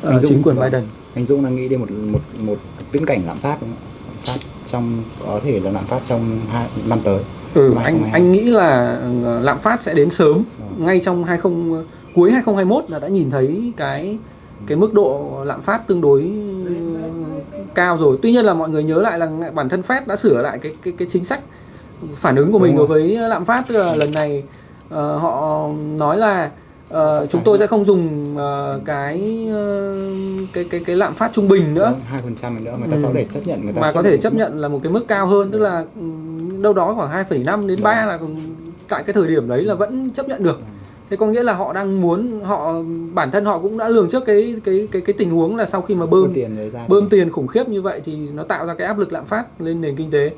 Anh Dũng chính quyền. Biden Anh Dũng đang nghĩ đến một một một viễn cảnh lạm phát đúng không? Lạm phát trong có thể là lạm phát trong hai năm tới. Ừ, Năm anh 2022. anh nghĩ là ờ, lạm phát sẽ đến sớm Vâng. ngay trong 20 cuối 2021 là đã nhìn thấy cái cái mức độ lạm phát tương đối cao rồi. Tuy nhiên là mọi người nhớ lại là bản thân Fed đã sửa lại cái cái cái chính sách phản ứng của mình đối với lạm phát tức là lần này ờ, họ nói là Sẽ chúng tôi sẽ không dùng ờ, cái cái cái cái lạm phát trung bình nữa. Hai phần trăm nữa người ta Ừ. có thể chấp nhận người ta mà có thể chấp nhận là một cái mức cao hơn tức là ừ, đâu đó khoảng 2,5 đến 3 là tại cái thời điểm đấy là vẫn chấp nhận được. Thế có nghĩa là họ đang muốn họ bản thân họ cũng đã lường trước cái cái cái cái tình huống là sau khi mà bơm tiền bơm tiền khủng khiếp như vậy thì nó tạo ra cái áp lực lạm phát lên nền kinh tế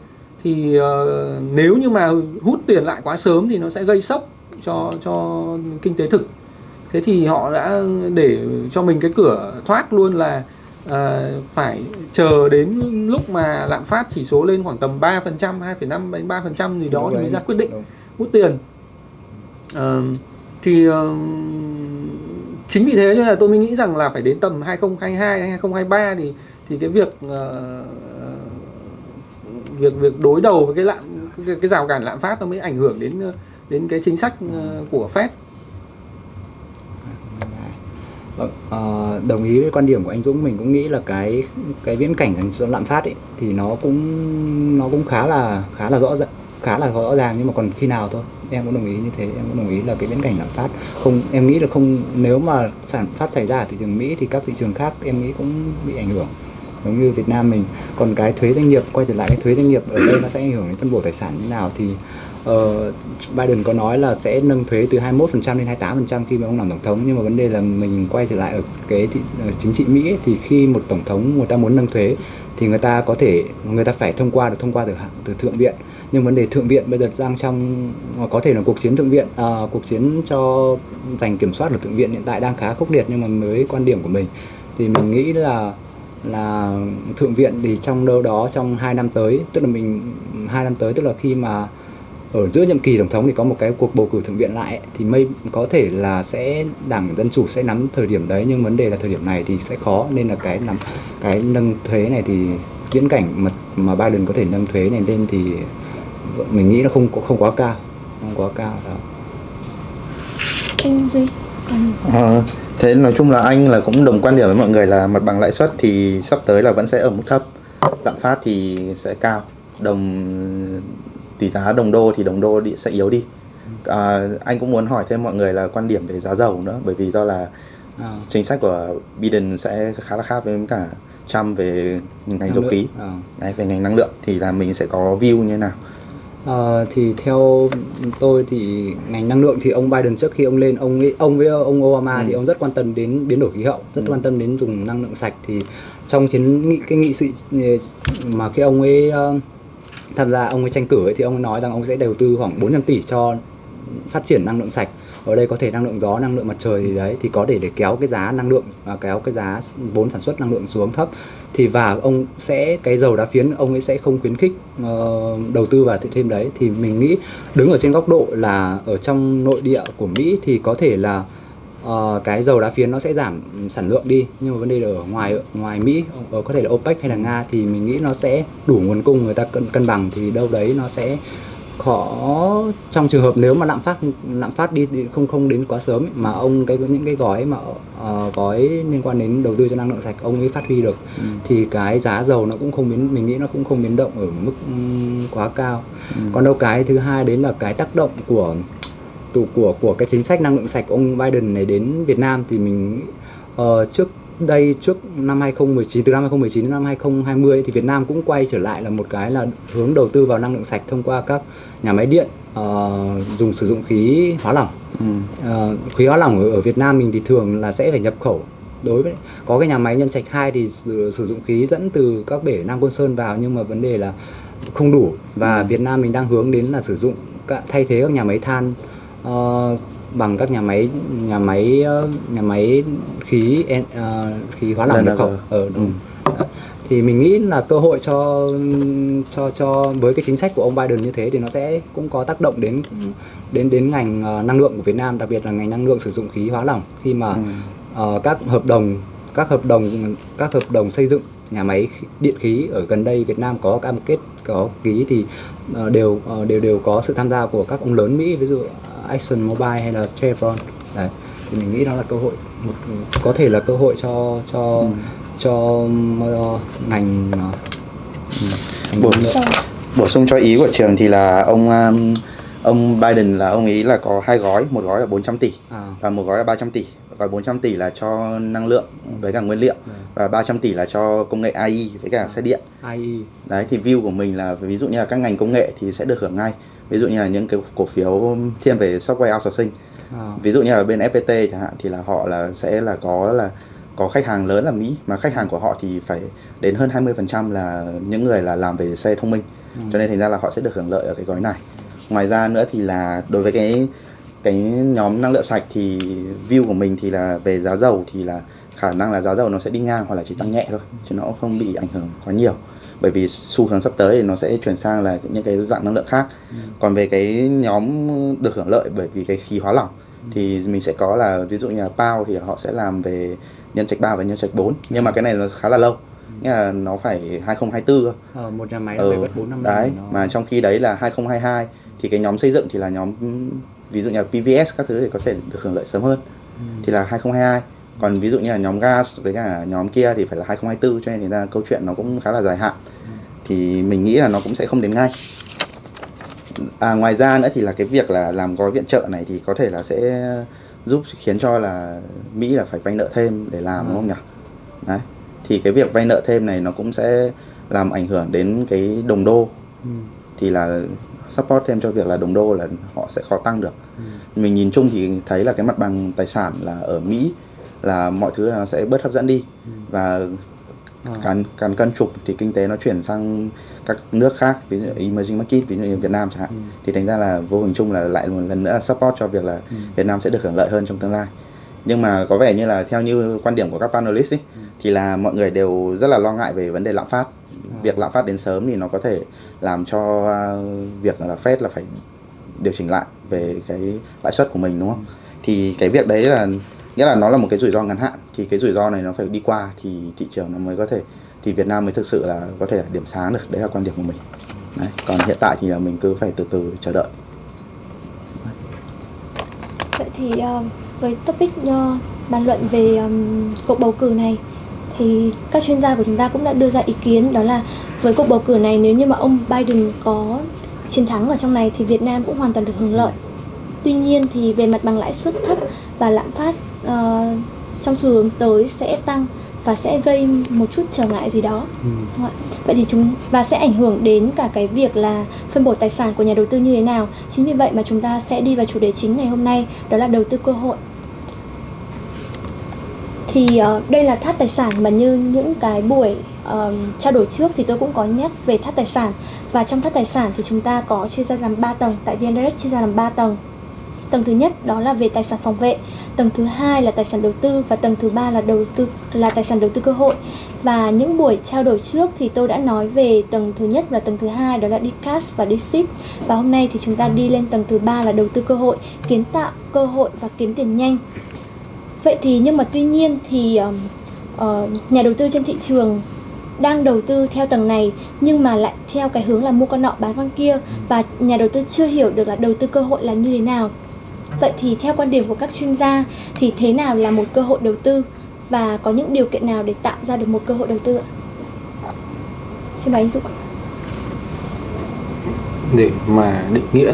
thì ờ, nếu như mà hút tiền lại quá sớm thì nó sẽ gây sốc cho cho kinh tế thực thế thì họ đã để cho mình cái cửa thoát luôn là ờ, phải chờ đến lúc mà lạm phát chỉ số lên khoảng tầm 3%, 2,5 đến 3% gì đó Đúng thì mới ra quyết định Đúng. hút tiền Ờ, thì ờ, chính vì thế nên là tôi mới nghĩ rằng là phải đến tầm 2022 hay 2023 thì thì cái việc ờ, việc việc đối đầu với cái lạm cái, cái rào cản lạm phát nó mới ảnh hưởng đến đến cái chính sách ờ, của Fed. Vâng, ờ, đồng ý với quan điểm của anh Dũng. Mình cũng nghĩ là cái cái viễn cảnh dành lạm phát ấy thì nó cũng nó cũng khá là khá là rõ ràng khá là rõ ràng. Nhưng mà còn khi nào thôi em cũng đồng ý như thế. Em cũng đồng ý là cái viễn cảnh lạm phát không em nghĩ là không nếu mà sản phát xảy ra ở thị trường Mỹ thì các thị trường khác em nghĩ cũng bị ảnh hưởng giống như Việt Nam mình còn cái thuế doanh nghiệp quay trở lại cái thuế doanh nghiệp ở đây nó sẽ ảnh hưởng đến phân bổ tài sản như nào thì uh, Biden có nói là sẽ nâng thuế từ 21% lên 28% khi mà ông làm tổng thống. Nhưng mà vấn đề là mình quay trở lại ở cái thị, ở chính trị Mỹ ấy, thì khi một tổng thống người ta muốn nâng thuế thì người ta có thể người ta phải thông qua được thông qua từ từ thượng viện. Nhưng vấn đề thượng viện bây giờ đang trong ờ, có thể là cuộc chiến thượng viện à, cuộc chiến cho giành kiểm soát ở thượng viện hiện tại đang khá khốc liệt nhưng mà với quan điểm của mình. Thì mình nghĩ là là thượng viện thì trong đâu đó trong 2 năm tới tức là mình hai năm tới tức là khi mà ở giữa nhiệm kỳ tổng thống thì có một cái cuộc bầu cử thượng viện lại ấy, thì mây có thể là sẽ đảng dân chủ sẽ nắm thời điểm đấy nhưng vấn đề là thời điểm này thì sẽ khó nên là cái nắm cái nâng thuế này thì viễn cảnh mà mà Biden có thể nâng thuế này lên thì mình nghĩ nó không không quá cao không quá cao đó anh Duy còn Ờ, thế nói chung là anh là cũng đồng quan điểm với mọi người là mặt bằng lãi suất thì sắp tới là vẫn sẽ ở mức thấp. Lạm phát thì sẽ cao. Đồng tỷ giá đồng đô thì đồng đô sẽ yếu đi. À, anh cũng muốn hỏi thêm mọi người là quan điểm về giá dầu nữa bởi vì do là à, chính sách của Biden sẽ khá là khác với cả Trump về ngành năng dầu lượng. khí Ờ. Đấy, về ngành năng lượng thì là mình sẽ có view như thế nào Ờ, thì theo tôi thì ngành năng lượng thì ông Biden trước khi ông lên ông ấy- ông với ông Obama Ừ. thì ông rất quan tâm đến biến đổi khí hậu rất Ừ. quan tâm đến dùng năng lượng sạch thì trong chiến nghị cái nghị sự mà khi ông ấy ờ, tham gia ông ấy tranh cử ấy, thì ông ấy nói rằng ông sẽ đầu tư khoảng 400 tỷ cho phát triển năng lượng sạch ở đây có thể năng lượng gió năng lượng mặt trời thì đấy thì có thể để kéo cái giá năng lượng và kéo cái giá vốn sản xuất năng lượng xuống thấp. Thì và ông sẽ cái dầu đá phiến ông ấy sẽ không khuyến khích uh, đầu tư vào thêm đấy. Thì mình nghĩ đứng ở trên góc độ là ở trong nội địa của Mỹ thì có thể là uh, cái dầu đá phiến nó sẽ giảm sản lượng đi. Nhưng mà vấn đề là ở ngoài ngoài Mỹ ở có thể là OPEC hay là Nga thì mình nghĩ nó sẽ đủ nguồn cung người ta cân cân bằng thì đâu đấy nó sẽ khó trong trường hợp nếu mà lạm phát lạm phát đi, đi không không đến quá sớm ấy, mà ông cái những cái gói mà ờ, gói liên quan đến đầu tư cho năng lượng sạch ông ấy phát huy được thì cái giá dầu nó cũng không biến mình nghĩ nó cũng không biến động ở mức ừm, quá cao. Còn đâu cái thứ hai đến là cái tác động của của của của cái chính sách năng lượng sạch ông Biden này đến Việt Nam thì mình ờ, trước đây trước năm 2019 từ năm 2019 đến năm 2020 thì Việt Nam cũng quay trở lại là một cái là hướng đầu tư vào năng lượng sạch thông qua các nhà máy điện ờ, dùng sử dụng khí hóa lỏng. Ừ. Ờ, khí hóa lỏng ở, ở Việt Nam mình thì thường là sẽ phải nhập khẩu. Đối với có cái nhà máy nhân trạch 2 thì sử, sử dụng khí dẫn từ các bể Nam Côn Sơn vào nhưng mà vấn đề là không đủ. Và Việt Nam mình đang hướng đến là sử dụng thay thế các nhà máy than. Ờ, bằng các nhà máy nhà máy ờ, nhà máy khí ờ, khí hóa lỏng nhập khẩu ở đúng. Thì mình nghĩ là cơ hội cho cho cho với cái chính sách của ông Biden như thế thì nó sẽ cũng có tác động đến đến đến ngành ờ, năng lượng của Việt Nam đặc biệt là ngành năng lượng sử dụng khí hóa lỏng. Khi mà ờ, các hợp đồng các hợp đồng các hợp đồng xây dựng nhà máy điện khí ở gần đây Việt Nam có cam kết có ký thì đều đều đều có sự tham gia của các ông lớn Mỹ. Ví dụ Exxon Mobil hay là Chevron. Đấy thì mình nghĩ đó là cơ hội một có thể là cơ hội cho cho cho ờ, ngành ngành Bổ- bổ sung cho ý của trường thì là ông um, ông Biden là ông ấy là có hai gói một gói là 400 tỷ À. và một gói là 300 tỷ. Gói 400 tỷ là cho năng lượng với cả nguyên liệu và 300 tỷ là cho công nghệ AI với cả xe điện. IE đấy thì view của mình là ví dụ như là các ngành công nghệ thì sẽ được hưởng ngay ví dụ như là những cái cổ phiếu thiên về software outsourcing. À. ví dụ như là bên FPT chẳng hạn thì là họ là sẽ là có là có khách hàng lớn là Mỹ mà khách hàng của họ thì phải đến hơn 20% là những người là làm về xe thông minh. Cho nên thành ra là họ sẽ được hưởng lợi ở cái gói này. Ngoài ra nữa thì là đối với cái cái nhóm năng lượng sạch thì view của mình thì là về giá dầu thì là khả năng là giá dầu nó sẽ đi ngang hoặc là chỉ tăng nhẹ thôi chứ nó không bị ảnh hưởng quá nhiều bởi vì xu hướng sắp tới thì nó sẽ chuyển sang là những cái dạng năng lượng khác. Còn về cái nhóm được hưởng lợi bởi vì cái khí hóa lỏng thì mình sẽ có là ví dụ như là PAO thì họ sẽ làm về nhân trạch 3 và nhân trạch 4 nhưng mà cái này nó khá là lâu. Nghĩa là nó phải 2024 cơ Ờ, một nhà máy ừ, phải mất 4 năm đấy nó- mà trong khi đấy là 2022 thì cái nhóm xây dựng thì là nhóm ví dụ như là PVS các thứ thì có thể được hưởng lợi sớm hơn. Thì là 2022 còn ví dụ như là nhóm gas với cả nhóm kia thì phải là 2024 cho nên thì ra câu chuyện nó cũng khá là dài hạn thì mình nghĩ là nó cũng sẽ không đến ngay. À, ngoài ra nữa thì là cái việc là làm gói viện trợ này thì có thể là sẽ giúp khiến cho là Mỹ là phải vay nợ thêm để làm đúng không nhỉ? Đấy thì cái việc vay nợ thêm này nó cũng sẽ làm ảnh hưởng đến cái đồng đô. Ừ. thì là support thêm cho việc là đồng đô là họ sẽ khó tăng được. Mình nhìn chung thì thấy là cái mặt bằng tài sản là ở Mỹ là mọi thứ là sẽ bớt hấp dẫn đi. Và càn càn cân trục thì kinh tế nó chuyển sang các nước khác ví dụ emerging market ví dụ như Việt Nam chẳng hạn. Thì thành ra là vô hình chung là lại một lần nữa support cho việc là Việt Nam sẽ được hưởng lợi hơn trong tương lai. Nhưng mà có vẻ như là theo như quan điểm của các panelist ấy, thì là mọi người đều rất là lo ngại về vấn đề lạm phát. Việc lạm phát đến sớm thì nó có thể làm cho uh, việc là Fed là phải điều chỉnh lại về cái lãi suất của mình đúng không? Thì cái việc đấy là nghĩa là nó là một cái rủi ro ngắn hạn thì cái rủi ro này nó phải đi qua thì thị trường nó mới có thể, thì Việt Nam mới thực sự là có thể là điểm sáng được đấy là quan điểm của mình đấy. còn hiện tại thì là mình cứ phải từ từ chờ đợi Vậy thì ờ, với topic ờ, bàn luận về cuộc bầu cử này, thì các chuyên gia của chúng ta cũng đã đưa ra ý kiến đó là với cuộc bầu cử này, nếu như mà ông Biden có chiến thắng ở trong này thì Việt Nam cũng hoàn toàn được hưởng lợi. Tuy nhiên thì về mặt bằng lãi suất thấp và lạm phát ờ, trong xu hướng tới sẽ tăng và sẽ gây một chút trở ngại gì đó. Đúng ạ? Vậy thì chúng và sẽ ảnh hưởng đến cả cái việc là phân bổ tài sản của nhà đầu tư như thế nào. Chính vì vậy mà chúng ta sẽ đi vào chủ đề chính ngày hôm nay đó là đầu tư cơ hội. Thì ờ, đây là tháp tài sản mà như những cái buổi ờ, trao đổi trước thì tôi cũng có nhắc về tháp tài sản và trong tháp tài sản thì chúng ta có chia ra làm 3 tầng tại VN Direct chia ra làm 3 tầng. Tầng thứ nhất đó là về tài sản phòng vệ, tầng thứ hai là tài sản đầu tư và tầng thứ ba là đầu tư là tài sản đầu tư cơ hội. Và những buổi trao đổi trước thì tôi đã nói về tầng thứ nhất và tầng thứ hai đó là đi cash và đi ship. Và hôm nay thì chúng ta đi lên tầng thứ ba là đầu tư cơ hội, kiến tạo cơ hội và kiếm tiền nhanh. Vậy thì nhưng mà tuy nhiên thì uh, uh, nhà đầu tư trên thị trường đang đầu tư theo tầng này nhưng mà lại theo cái hướng là mua con nọ bán con kia và nhà đầu tư chưa hiểu được là đầu tư cơ hội là như thế nào. Vậy thì theo quan điểm của các chuyên gia thì thế nào là một cơ hội đầu tư và có những điều kiện nào để tạo ra được một cơ hội đầu tư ạ? Xin mời anh Dũng. để mà định nghĩa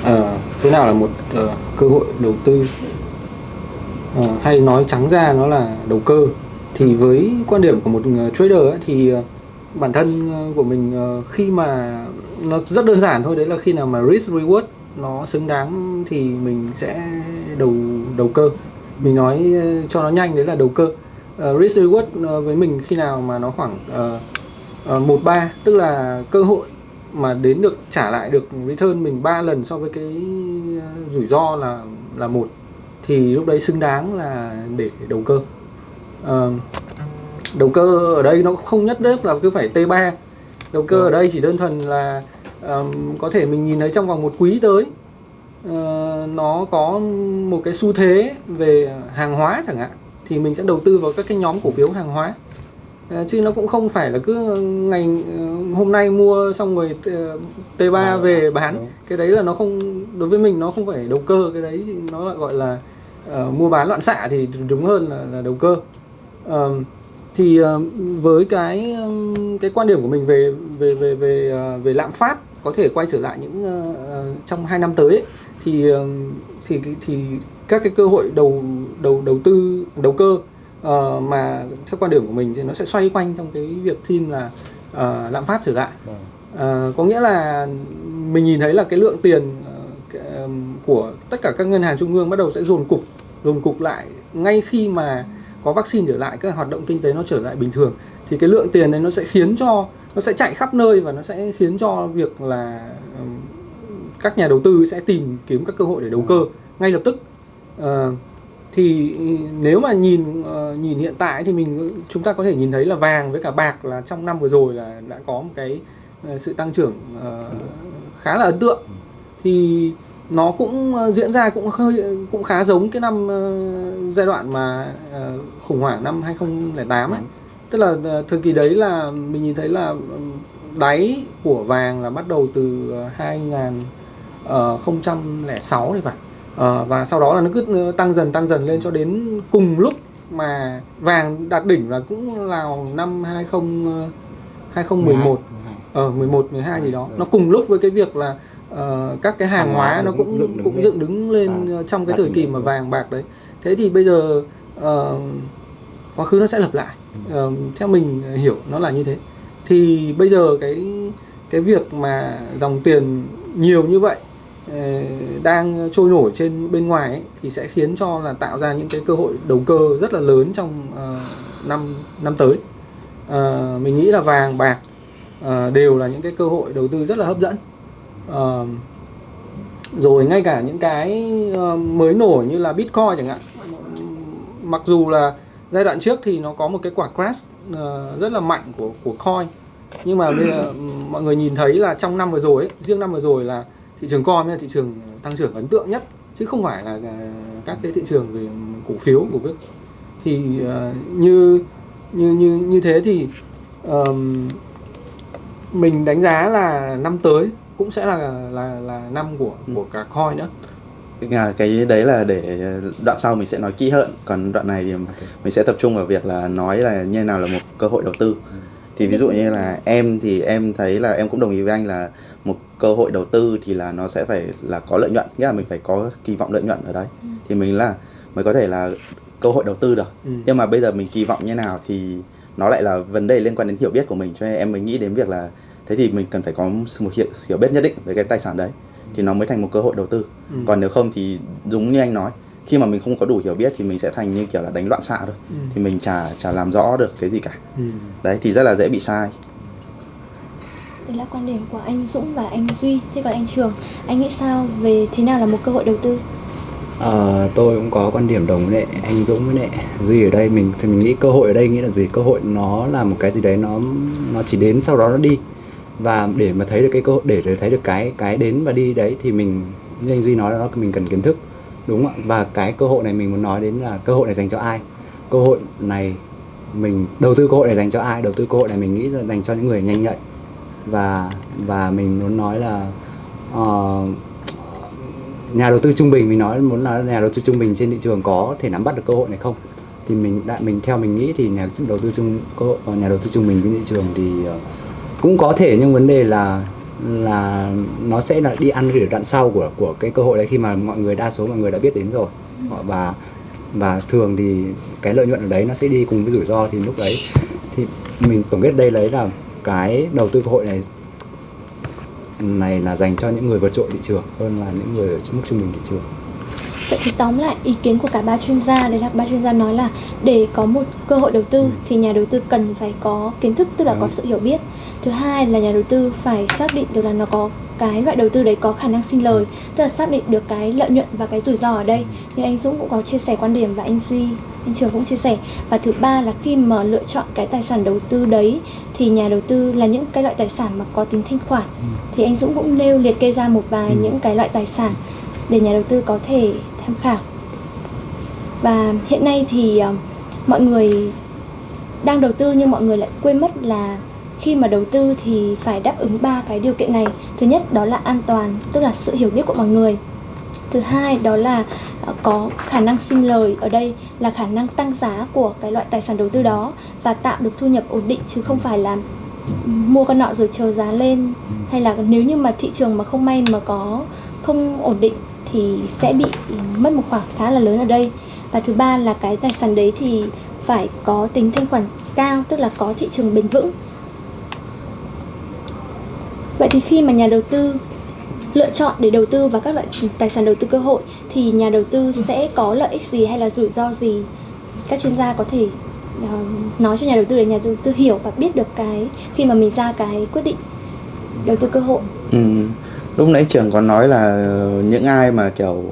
uh, thế nào là một uh, cơ hội đầu tư uh, hay nói trắng ra nó là đầu cơ thì với quan điểm của một trader ấy, thì bản thân của mình khi mà nó rất đơn giản thôi đấy là khi nào mà risk reward nó xứng đáng thì mình sẽ đầu đầu cơ. Mình nói ờ, cho nó nhanh đấy là đầu cơ. Ờ, risk reward ờ, với mình khi nào mà nó khoảng uh, một ba tức là cơ hội mà đến được trả lại được return mình 3 lần so với cái rủi ro là là một thì lúc đấy xứng đáng là để đầu cơ. Ờ, đầu cơ ở đây nó không nhất thiết là cứ phải T3 đầu cơ ở đây chỉ đơn thuần là ờm, có thể mình nhìn thấy trong vòng một quý tới ờ, nó có một cái xu thế về hàng hóa chẳng hạn thì mình sẽ đầu tư vào các cái nhóm cổ phiếu hàng hóa. Ờ, chứ nó cũng không phải là cứ ngày ờ, hôm nay mua xong rồi ờ, T3 về bán. Đúng. cái đấy là nó không đối với mình nó không phải đầu cơ cái đấy thì nó lại gọi là ờ, mua bán loạn xạ thì đúng hơn là, là đầu cơ. Ờm, thì với cái cái quan điểm của mình về về về về về lạm phát có thể quay trở lại những ờ, trong hai năm tới ấy, thì ờ, thì thì các cái cơ hội đầu đầu đầu tư đầu cơ ờ, mà theo quan điểm của mình thì nó sẽ xoay quanh trong cái việc thêm là ờ, lạm phát trở lại. Ờ, có nghĩa là mình nhìn thấy là cái lượng tiền ờm, của tất cả các ngân hàng trung ương bắt đầu sẽ dồn cục dồn cục lại ngay khi mà có vaccine trở lại các hoạt động kinh tế nó trở lại bình thường thì cái lượng tiền đấy nó sẽ khiến cho nó sẽ chạy khắp nơi và nó sẽ khiến cho việc là các nhà đầu tư sẽ tìm kiếm các cơ hội để đầu cơ ngay lập tức. Ờ, thì nếu mà nhìn ờ, nhìn hiện tại thì mình chúng ta có thể nhìn thấy là vàng với cả bạc là trong năm vừa rồi là đã có một cái ờ, sự tăng trưởng khá là ấn tượng. Thì nó cũng diễn ra cũng hơi cũng khá giống cái năm giai đoạn mà khủng hoảng năm 2008 ấy tức là ờ, thời kỳ đấy là mình nhìn thấy là đáy của vàng là bắt đầu từ ờ, 2006 thì phải. Ờ, và sau đó là nó cứ tăng dần tăng dần lên cho đến cùng lúc mà vàng đạt đỉnh là cũng là năm 20 ờ, 2011 ờ 11 12 gì đó. Nó cùng lúc với cái việc là ờ, các cái hàng hóa nó cũng cũng dựng đứng lên. À, ờ, trong cái thời kỳ mà vàng bạc đấy. Thế thì bây giờ ờ, quá khứ nó sẽ lặp lại. Ờ, theo mình hiểu nó là như thế. Thì bây giờ cái cái việc mà dòng tiền nhiều như vậy ờ, đang trôi nổi trên bên ngoài ấy, thì sẽ khiến cho là tạo ra những cái cơ hội đầu cơ rất là lớn trong uh, năm năm tới. Uh, mình nghĩ là vàng bạc uh, đều là những cái cơ hội đầu tư rất là hấp dẫn. Uh, rồi ngay cả những cái uh, mới nổi như là bitcoin chẳng hạn. Mặc dù là giai đoạn trước thì nó có một cái quả crash ờ, rất là mạnh của của coin nhưng mà bây giờ ừ, mọi người nhìn thấy là trong năm vừa rồi ấy, riêng năm vừa rồi là thị trường coin là thị trường tăng trưởng ấn tượng nhất chứ không phải là các cái thị trường về cổ phiếu của các thì uh, như như như như thế thì um, mình đánh giá là năm tới cũng sẽ là là là năm của của cả coin nữa. À, cái đấy là để đoạn sau mình sẽ nói kỹ hơn. Còn đoạn này thì mình sẽ tập trung vào việc là nói là như nào là một cơ hội đầu tư. Thì ví dụ như là em thì em thấy là em cũng đồng ý với anh là một cơ hội đầu tư thì là nó sẽ phải là có lợi nhuận nghĩa là mình phải có kỳ vọng lợi nhuận ở đấy. Thì mình là mới có thể là cơ hội đầu tư được. Ừ. nhưng mà bây giờ mình kỳ vọng như nào thì nó lại là vấn đề liên quan đến hiểu biết của mình. Cho nên em mới nghĩ đến việc là thế thì mình cần phải có một hiểu, hiểu biết nhất định về cái tài sản đấy thì nó mới thành một cơ hội đầu tư Ừ. còn nếu không thì đúng như anh nói khi mà mình không có đủ hiểu biết thì mình sẽ thành như kiểu là đánh loạn xạ thôi Ừ. thì mình chả chả làm rõ được cái gì cả Ừ. đấy thì rất là dễ bị sai Đấy là quan điểm của anh Dũng và anh Duy. Thế còn anh Trường, anh nghĩ sao về thế nào là một cơ hội đầu tư? Ờ, tôi cũng có quan điểm đồng với lại anh Dũng với lại Duy ở đây mình thì mình nghĩ cơ hội ở đây nghĩa là gì cơ hội nó là một cái gì đấy nó nó chỉ đến sau đó nó đi và để mà thấy được cái cơ hội để để thấy được cái cái đến và đi đấy thì mình như anh Duy nói đó mình cần kiến thức đúng không ạ? Và cái cơ hội này mình muốn nói đến là cơ hội này dành cho ai? Cơ hội này mình đầu tư cơ hội này dành cho ai? Đầu tư cơ hội này mình nghĩ là dành cho những người nhanh nhạy. Và và mình muốn nói là uh, nhà đầu tư trung bình mình nói muốn là nhà đầu tư trung bình trên thị trường có thể nắm bắt được cơ hội này không? Thì mình đại mình theo mình nghĩ thì nhà đầu tư trung cơ hội- nhà đầu tư trung bình trên thị trường thì uh, cũng có thể nhưng vấn đề là là nó sẽ là đi ăn ở đoạn sau của của cái cơ hội đấy khi mà mọi người đa số mọi người đã biết đến rồi Họ- và và thường thì cái lợi nhuận ở đấy nó sẽ đi cùng với rủi ro thì lúc đấy thì mình tổng kết đây lấy là cái đầu tư cơ hội này này là dành cho những người vượt trội thị trường hơn là những người ở mức trung bình thị trường Vậy thì tóm lại ý kiến của cả ba chuyên gia đấy là ba chuyên gia nói là để có một cơ hội đầu tư thì nhà đầu tư cần phải có kiến thức tức là có Đúng. sự hiểu biết. Thứ hai là nhà đầu tư phải xác định được là nó có cái loại đầu tư đấy có khả năng sinh lời, tức là xác định được cái lợi nhuận và cái rủi ro ở đây. Như anh Dũng cũng có chia sẻ quan điểm và anh Duy, anh Trường cũng chia sẻ. Và thứ ba là khi mà lựa chọn cái tài sản đầu tư đấy thì nhà đầu tư là những cái loại tài sản mà có tính thanh khoản. Thì anh Dũng cũng nêu liệt kê ra một vài những cái loại tài sản để nhà đầu tư có thể tham khảo và hiện nay thì ờ, mọi người đang đầu tư nhưng mọi người lại quên mất là khi mà đầu tư thì phải đáp ứng ba cái điều kiện này. Thứ nhất, đó là an toàn, tức là sự hiểu biết của mọi người. Thứ hai, đó là ờ, có khả năng sinh lời ở đây là khả năng tăng giá của cái loại tài sản đầu tư đó và tạo được thu nhập ổn định chứ không phải là mua con nọ rồi chờ giá lên. Hay là nếu như mà thị trường mà không may mà có không ổn định thì sẽ bị mất một khoản khá là lớn ở đây. Và thứ ba là cái tài sản đấy thì phải có tính thanh khoản cao, tức là có thị trường bền vững vậy thì khi mà nhà đầu tư lựa chọn để đầu tư vào các loại tài sản đầu tư cơ hội thì nhà đầu tư sẽ có lợi ích gì hay là rủi ro gì các chuyên gia có thể uh, nói cho nhà đầu tư để nhà đầu tư hiểu và biết được cái khi mà mình ra cái quyết định đầu tư cơ hội Ừ. Lúc nãy trường có nói là ờ, những ai mà kiểu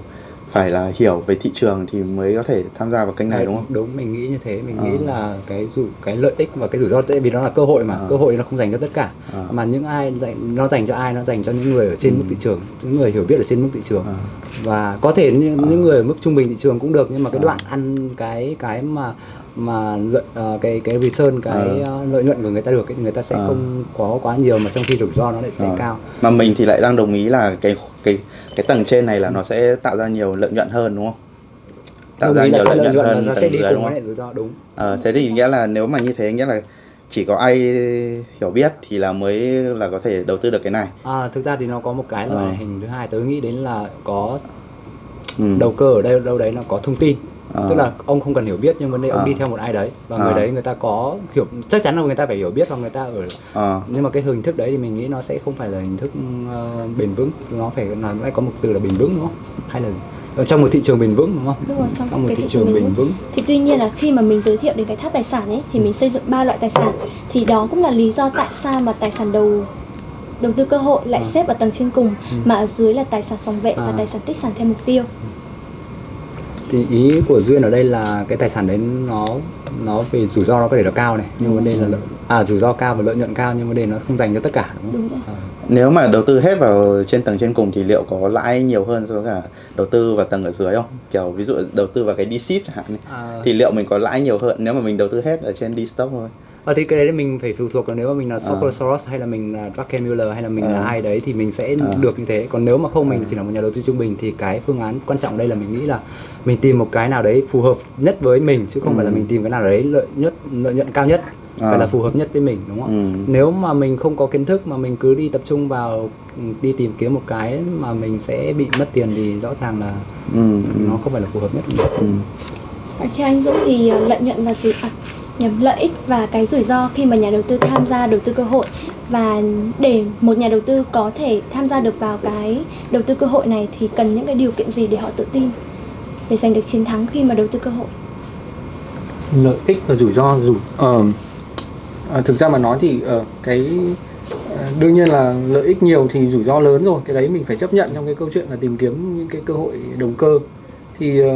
phải là hiểu về thị trường thì mới có thể tham gia vào kênh này đúng không? đúng mình nghĩ như thế mình Ờ. nghĩ là cái rủi cái lợi ích và cái rủi ro tại vì nó là cơ hội mà Ờ. cơ hội nó không dành cho tất cả Ờ. mà những ai dành nó dành cho ai nó dành cho những người ở trên Ừ. mức thị trường những người hiểu biết ở trên mức thị trường Ờ. và có thể những, những người ở mức trung bình thị trường cũng được nhưng mà cái Ờ. đoạn ăn cái cái mà mà lợi ờ, cái cái return cái Ờ. ờ, lợi nhuận của người ta được ấy, thì người ta sẽ Ờ. không có quá nhiều mà trong khi rủi ro nó lại sẽ Ờ. cao Mà mình thì lại đang đồng ý là cái cái cái tầng trên này là nó sẽ tạo ra nhiều lợi nhuận hơn đúng không? Tạo Đồng ra nhiều lợi nhuận và hơn nó sẽ đi cùng với rủi ro đúng Ờ, thế thì nghĩa là nếu mà như thế nghĩa là chỉ có ai hiểu biết thì là mới là có thể đầu tư được cái này. à, thực ra thì nó có một cái loại hình thứ hai tớ nghĩ đến là có Ừ. đầu cơ ở đây đâu đấy là có thông tin Ờ. tức là ông không cần hiểu biết nhưng vấn đề ông Ờ. đi theo một ai đấy và Ờ. người đấy người ta có hiểu chắc chắn là người ta phải hiểu biết và người ta ở Ờ. nhưng mà cái hình thức đấy thì mình nghĩ nó sẽ không phải là hình thức ờ, bền vững nó phải là phải có một từ là bền vững đúng không hay là ở trong một thị trường bền vững đúng không Đúng rồi, trong trong một thị thị trường trường bền vững. vững thì tuy nhiên là khi mà mình giới thiệu đến cái tháp tài sản ấy thì mình xây dựng ba loại tài sản thì đó cũng là lý do tại sao mà tài sản đầu đầu tư cơ hội lại Ừ. xếp ở tầng trên cùng mà ở dưới là tài sản phòng vệ và À. tài sản tích sản theo mục tiêu thì ý của duyên ở đây là cái tài sản đấy nó nó về rủi ro nó có thể là cao này nhưng vấn đề là lợi, à rủi ro cao và lợi nhuận cao nhưng vấn đề nó không dành cho tất cả đúng không Đúng rồi. À. Nếu mà đầu tư hết vào trên tầng trên cùng thì liệu có lãi nhiều hơn so với cả đầu tư vào tầng ở dưới không? Kiểu ví dụ đầu tư vào cái D-SIP chẳng hạn À. thì liệu mình có lãi nhiều hơn nếu mà mình đầu tư hết ở trên D-Stock thôi? Ờ, thì cái đấy thì mình phải phụ thuộc là nếu mà mình là À. Socker Soros hay là mình là Druckenmiller hay là mình là À. ai đấy thì mình sẽ À. được như thế còn nếu mà không mình À. chỉ là một nhà đầu tư trung bình thì cái phương án quan trọng đây là mình nghĩ là mình tìm một cái nào đấy phù hợp nhất với mình chứ không Ừ. phải là mình tìm cái nào đấy lợi nhất lợi nhuận cao nhất À. phải là phù hợp nhất với mình đúng không Ừ. nếu mà mình không có kiến thức mà mình cứ đi tập trung vào ừ, đi tìm kiếm một cái mà mình sẽ bị mất tiền thì rõ ràng là Ừ. ừ, nó không phải là phù hợp nhất ừ. Và theo anh Dũng thì ờ, lợi nhuận và rủi à, nhầm lợi ích và cái rủi ro khi mà nhà đầu tư tham gia đầu tư cơ hội. Và để một nhà đầu tư có thể tham gia được vào cái đầu tư cơ hội này thì cần những cái điều kiện gì để họ tự tin để giành được chiến thắng khi mà đầu tư cơ hội? Lợi ích và rủi ro rủi uh, uh, thực ra mà nói thì uh, cái uh, đương nhiên là lợi ích nhiều thì rủi ro lớn rồi. Cái đấy mình phải chấp nhận trong cái câu chuyện là tìm kiếm những cái cơ hội đầu cơ. Thì uh,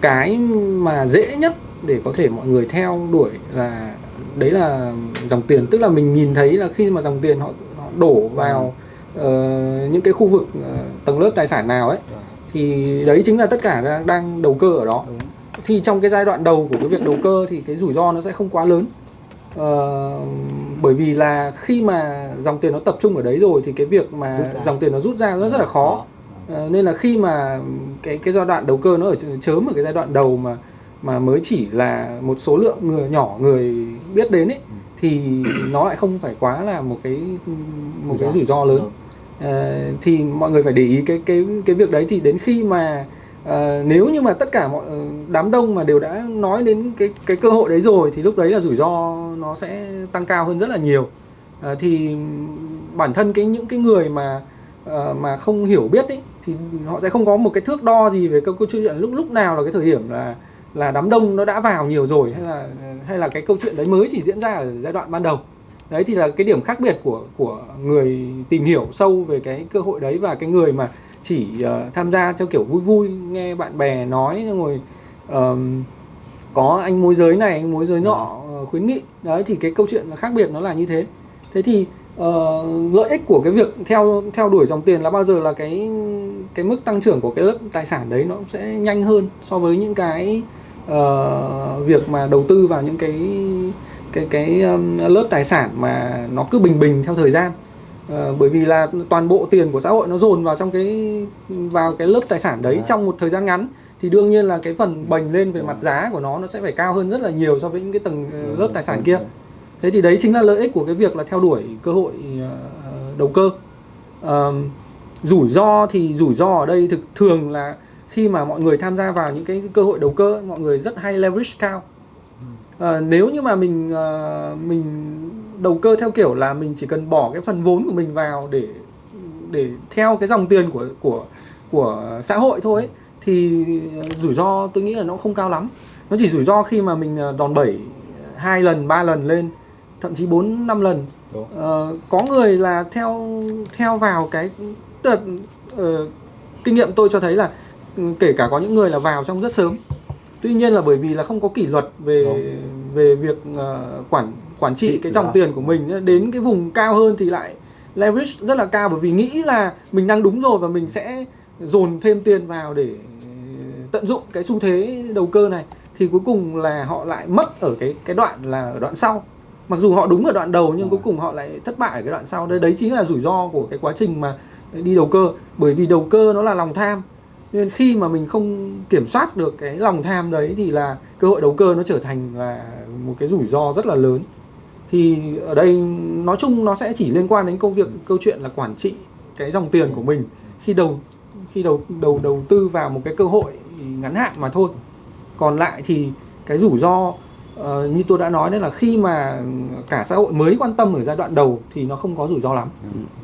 cái mà dễ nhất để có thể mọi người theo đuổi là đấy là dòng tiền. Tức là mình nhìn thấy là khi mà dòng tiền họ, họ đổ vào ờ, những cái khu vực ờ, tầng lớp tài sản nào ấy thì đấy chính là tất cả đang, đang đầu cơ ở đó. Thì trong cái giai đoạn đầu của cái việc đầu cơ thì cái rủi ro nó sẽ không quá lớn. Ờ, bởi vì là khi mà dòng tiền nó tập trung ở đấy rồi thì cái việc mà dòng tiền nó rút ra nó rất là khó. Ờ, nên là khi mà cái cái giai đoạn đầu cơ nó ở ch- chớm ở cái giai đoạn đầu mà mà mới chỉ là một số lượng người nhỏ người biết đến ấy thì nó lại không phải quá là một cái một cái rủi ro. lớn. Ờ, thì mọi người phải để ý cái cái cái việc đấy. Thì đến khi mà ờ, nếu như mà tất cả mọi ờ, đám đông mà đều đã nói đến cái cái cơ hội đấy rồi thì lúc đấy là rủi ro nó sẽ tăng cao hơn rất là nhiều. Ờ, thì bản thân cái những cái người mà ờ, mà không hiểu biết ấy thì họ sẽ không có một cái thước đo gì về câu câu chuyện lúc lúc nào là cái thời điểm là là đám đông nó đã vào nhiều rồi hay là hay là cái câu chuyện đấy mới chỉ diễn ra ở giai đoạn ban đầu. Đấy thì là cái điểm khác biệt của của người tìm hiểu sâu về cái cơ hội đấy và cái người mà chỉ uh, tham gia theo kiểu vui vui nghe bạn bè nói rồi có anh môi giới này anh môi giới nọ uh, khuyến nghị. Đấy thì cái câu chuyện là khác biệt nó là như thế. Thế thì uh, lợi ích của cái việc theo theo đuổi dòng tiền là bao giờ là cái cái mức tăng trưởng của cái lớp tài sản đấy nó cũng sẽ nhanh hơn so với những cái ờ, việc mà đầu tư vào những cái cái cái um, lớp tài sản mà nó cứ bình bình theo thời gian. Ờ, bởi vì là toàn bộ tiền của xã hội nó dồn vào trong cái vào cái lớp tài sản đấy À. trong một thời gian ngắn. Thì đương nhiên là cái phần bành lên về mặt giá của nó nó sẽ phải cao hơn rất là nhiều so với những cái tầng ờ, lớp tài sản kia. Thế thì đấy chính là lợi ích của cái việc là theo đuổi cơ hội đầu cơ. Ờ, rủi ro thì rủi ro ở đây thực thường là khi mà mọi người tham gia vào những cái cơ hội đầu cơ mọi người rất hay leverage cao. Ờ, nếu như mà mình ờ, mình đầu cơ theo kiểu là mình chỉ cần bỏ cái phần vốn của mình vào để để theo cái dòng tiền của của của xã hội thôi ấy, thì rủi ro tôi nghĩ là nó không cao lắm. Nó chỉ rủi ro khi mà mình ờ, đòn bẩy hai lần ba lần lên thậm chí 4 năm lần. Đúng. Ờ, có người là theo theo vào cái tức là, ờ, kinh nghiệm tôi cho thấy là kể cả có những người là vào trong rất sớm. Tuy nhiên là bởi vì là không có kỷ luật về Đúng. về việc ờ, quản quản trị Trị cái dòng ro. tiền của mình. Đến cái vùng cao hơn thì lại leverage rất là cao bởi vì nghĩ là mình đang đúng rồi và mình sẽ dồn thêm tiền vào để tận dụng cái xu thế đầu cơ này. Thì cuối cùng là họ lại mất ở cái cái đoạn là ở đoạn sau. Mặc dù họ đúng ở đoạn đầu nhưng Ờ. cuối cùng họ lại thất bại ở cái đoạn sau. Đấy đấy chính là rủi ro của cái quá trình mà đi đầu cơ. Bởi vì đầu cơ nó là lòng tham nên khi mà mình không kiểm soát được cái lòng tham đấy thì là cơ hội đầu cơ nó trở thành là một cái rủi ro rất là lớn. Thì ở đây nói chung nó sẽ chỉ liên quan đến câu việc, câu chuyện là quản trị cái dòng tiền của mình. Khi đầu khi đầu đầu đầu tư vào một cái cơ hội ngắn hạn mà thôi. Còn lại thì cái rủi ro ờ, như tôi đã nói đấy là khi mà cả xã hội mới quan tâm ở giai đoạn đầu thì nó không có rủi ro lắm.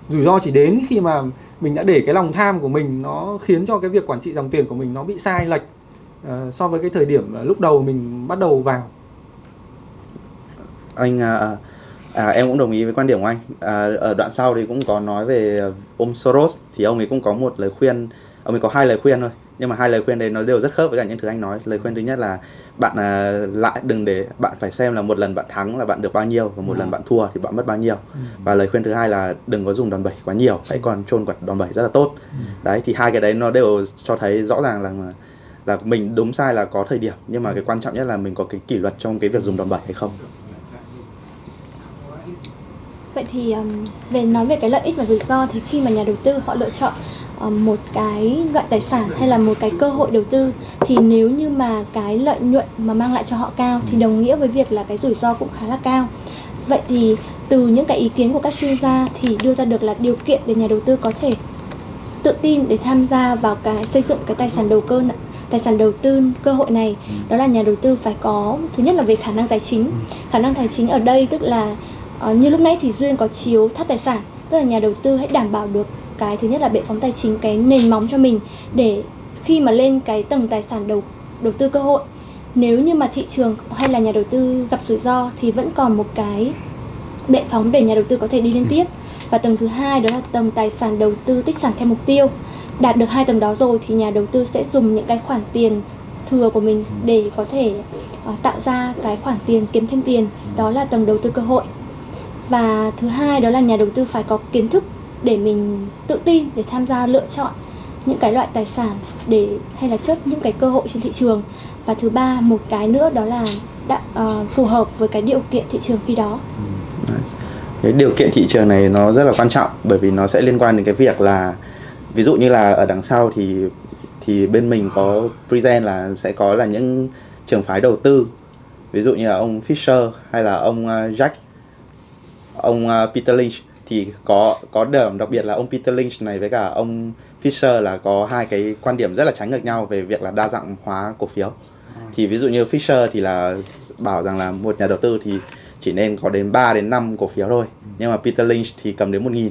Rủi ro chỉ đến khi mà mình đã để cái lòng tham của mình nó khiến cho cái việc quản trị dòng tiền của mình nó bị sai lệch uh, so với cái thời điểm lúc đầu mình bắt đầu vào. Anh à, à, em cũng đồng ý với quan điểm của anh. À, ở đoạn sau thì cũng có nói về ờ, ông Soros thì ông ấy cũng có một lời khuyên ông ấy có hai lời khuyên thôi nhưng mà hai lời khuyên đấy nó đều rất khớp với cả những thứ anh nói. Lời khuyên thứ nhất là bạn à, lại đừng để bạn phải xem là một lần bạn thắng là bạn được bao nhiêu và một Ừ. lần bạn thua thì bạn mất bao nhiêu. Và lời khuyên thứ hai là đừng có dùng đòn bẩy quá nhiều hãy còn chôn quả đòn bẩy rất là tốt. Đấy thì hai cái đấy nó đều cho thấy rõ ràng là là mình đúng sai là có thời điểm. Nhưng mà cái quan trọng nhất là mình có cái kỷ luật trong cái việc dùng đòn bẩy hay không. Vậy thì um, về nói về cái lợi ích và rủi ro thì khi mà nhà đầu tư họ lựa chọn một cái loại tài sản hay là một cái cơ hội đầu tư thì nếu như mà cái lợi nhuận mà mang lại cho họ cao thì đồng nghĩa với việc là cái rủi ro cũng khá là cao. Vậy thì từ những cái ý kiến của các chuyên gia thì đưa ra được là điều kiện để nhà đầu tư có thể tự tin để tham gia vào cái xây dựng cái tài sản đầu cơ tài sản đầu tư cơ hội này. Đó là nhà đầu tư phải có thứ nhất là về khả năng tài chính. Khả năng tài chính ở đây tức là ờ, như lúc nãy thì duyên có chiếu thắt tài sản tức là nhà đầu tư hãy đảm bảo được cái thứ nhất là bệ phóng tài chính cái nền móng cho mình để khi mà lên cái tầng tài sản đầu đầu tư cơ hội. Nếu như mà thị trường hay là nhà đầu tư gặp rủi ro thì vẫn còn một cái bệ phóng để nhà đầu tư có thể đi liên tiếp. Và tầng thứ hai đó là tầng tài sản đầu tư tích sản theo mục tiêu. Đạt được hai tầng đó rồi thì nhà đầu tư sẽ dùng những cái khoản tiền thừa của mình để có thể uh, tạo ra cái khoản tiền kiếm thêm tiền. Đó là tầng đầu tư cơ hội. Và thứ hai đó là nhà đầu tư phải có kiến thức để mình tự tin để tham gia lựa chọn những cái loại tài sản để hay là chớp những cái cơ hội trên thị trường. Và thứ ba một cái nữa đó là đã, uh, phù hợp với cái điều kiện thị trường khi đó. Ừ, cái điều kiện thị trường này nó rất là quan trọng bởi vì nó sẽ liên quan đến cái việc là ví dụ như là ở đằng sau thì thì bên mình có present là sẽ có là những trường phái đầu tư. Ví dụ như là ông Fisher hay là ông ờ, Jack ông ờ, Peter Lynch thì có có điểm đặc biệt là ông Peter Lynch này với cả ông Fisher là có hai cái quan điểm rất là trái ngược nhau về việc là đa dạng hóa cổ phiếu. Thì ví dụ như Fisher thì là bảo rằng là một nhà đầu tư thì chỉ nên có đến 3 đến 5 cổ phiếu thôi. Nhưng mà Peter Lynch thì cầm đến 1.000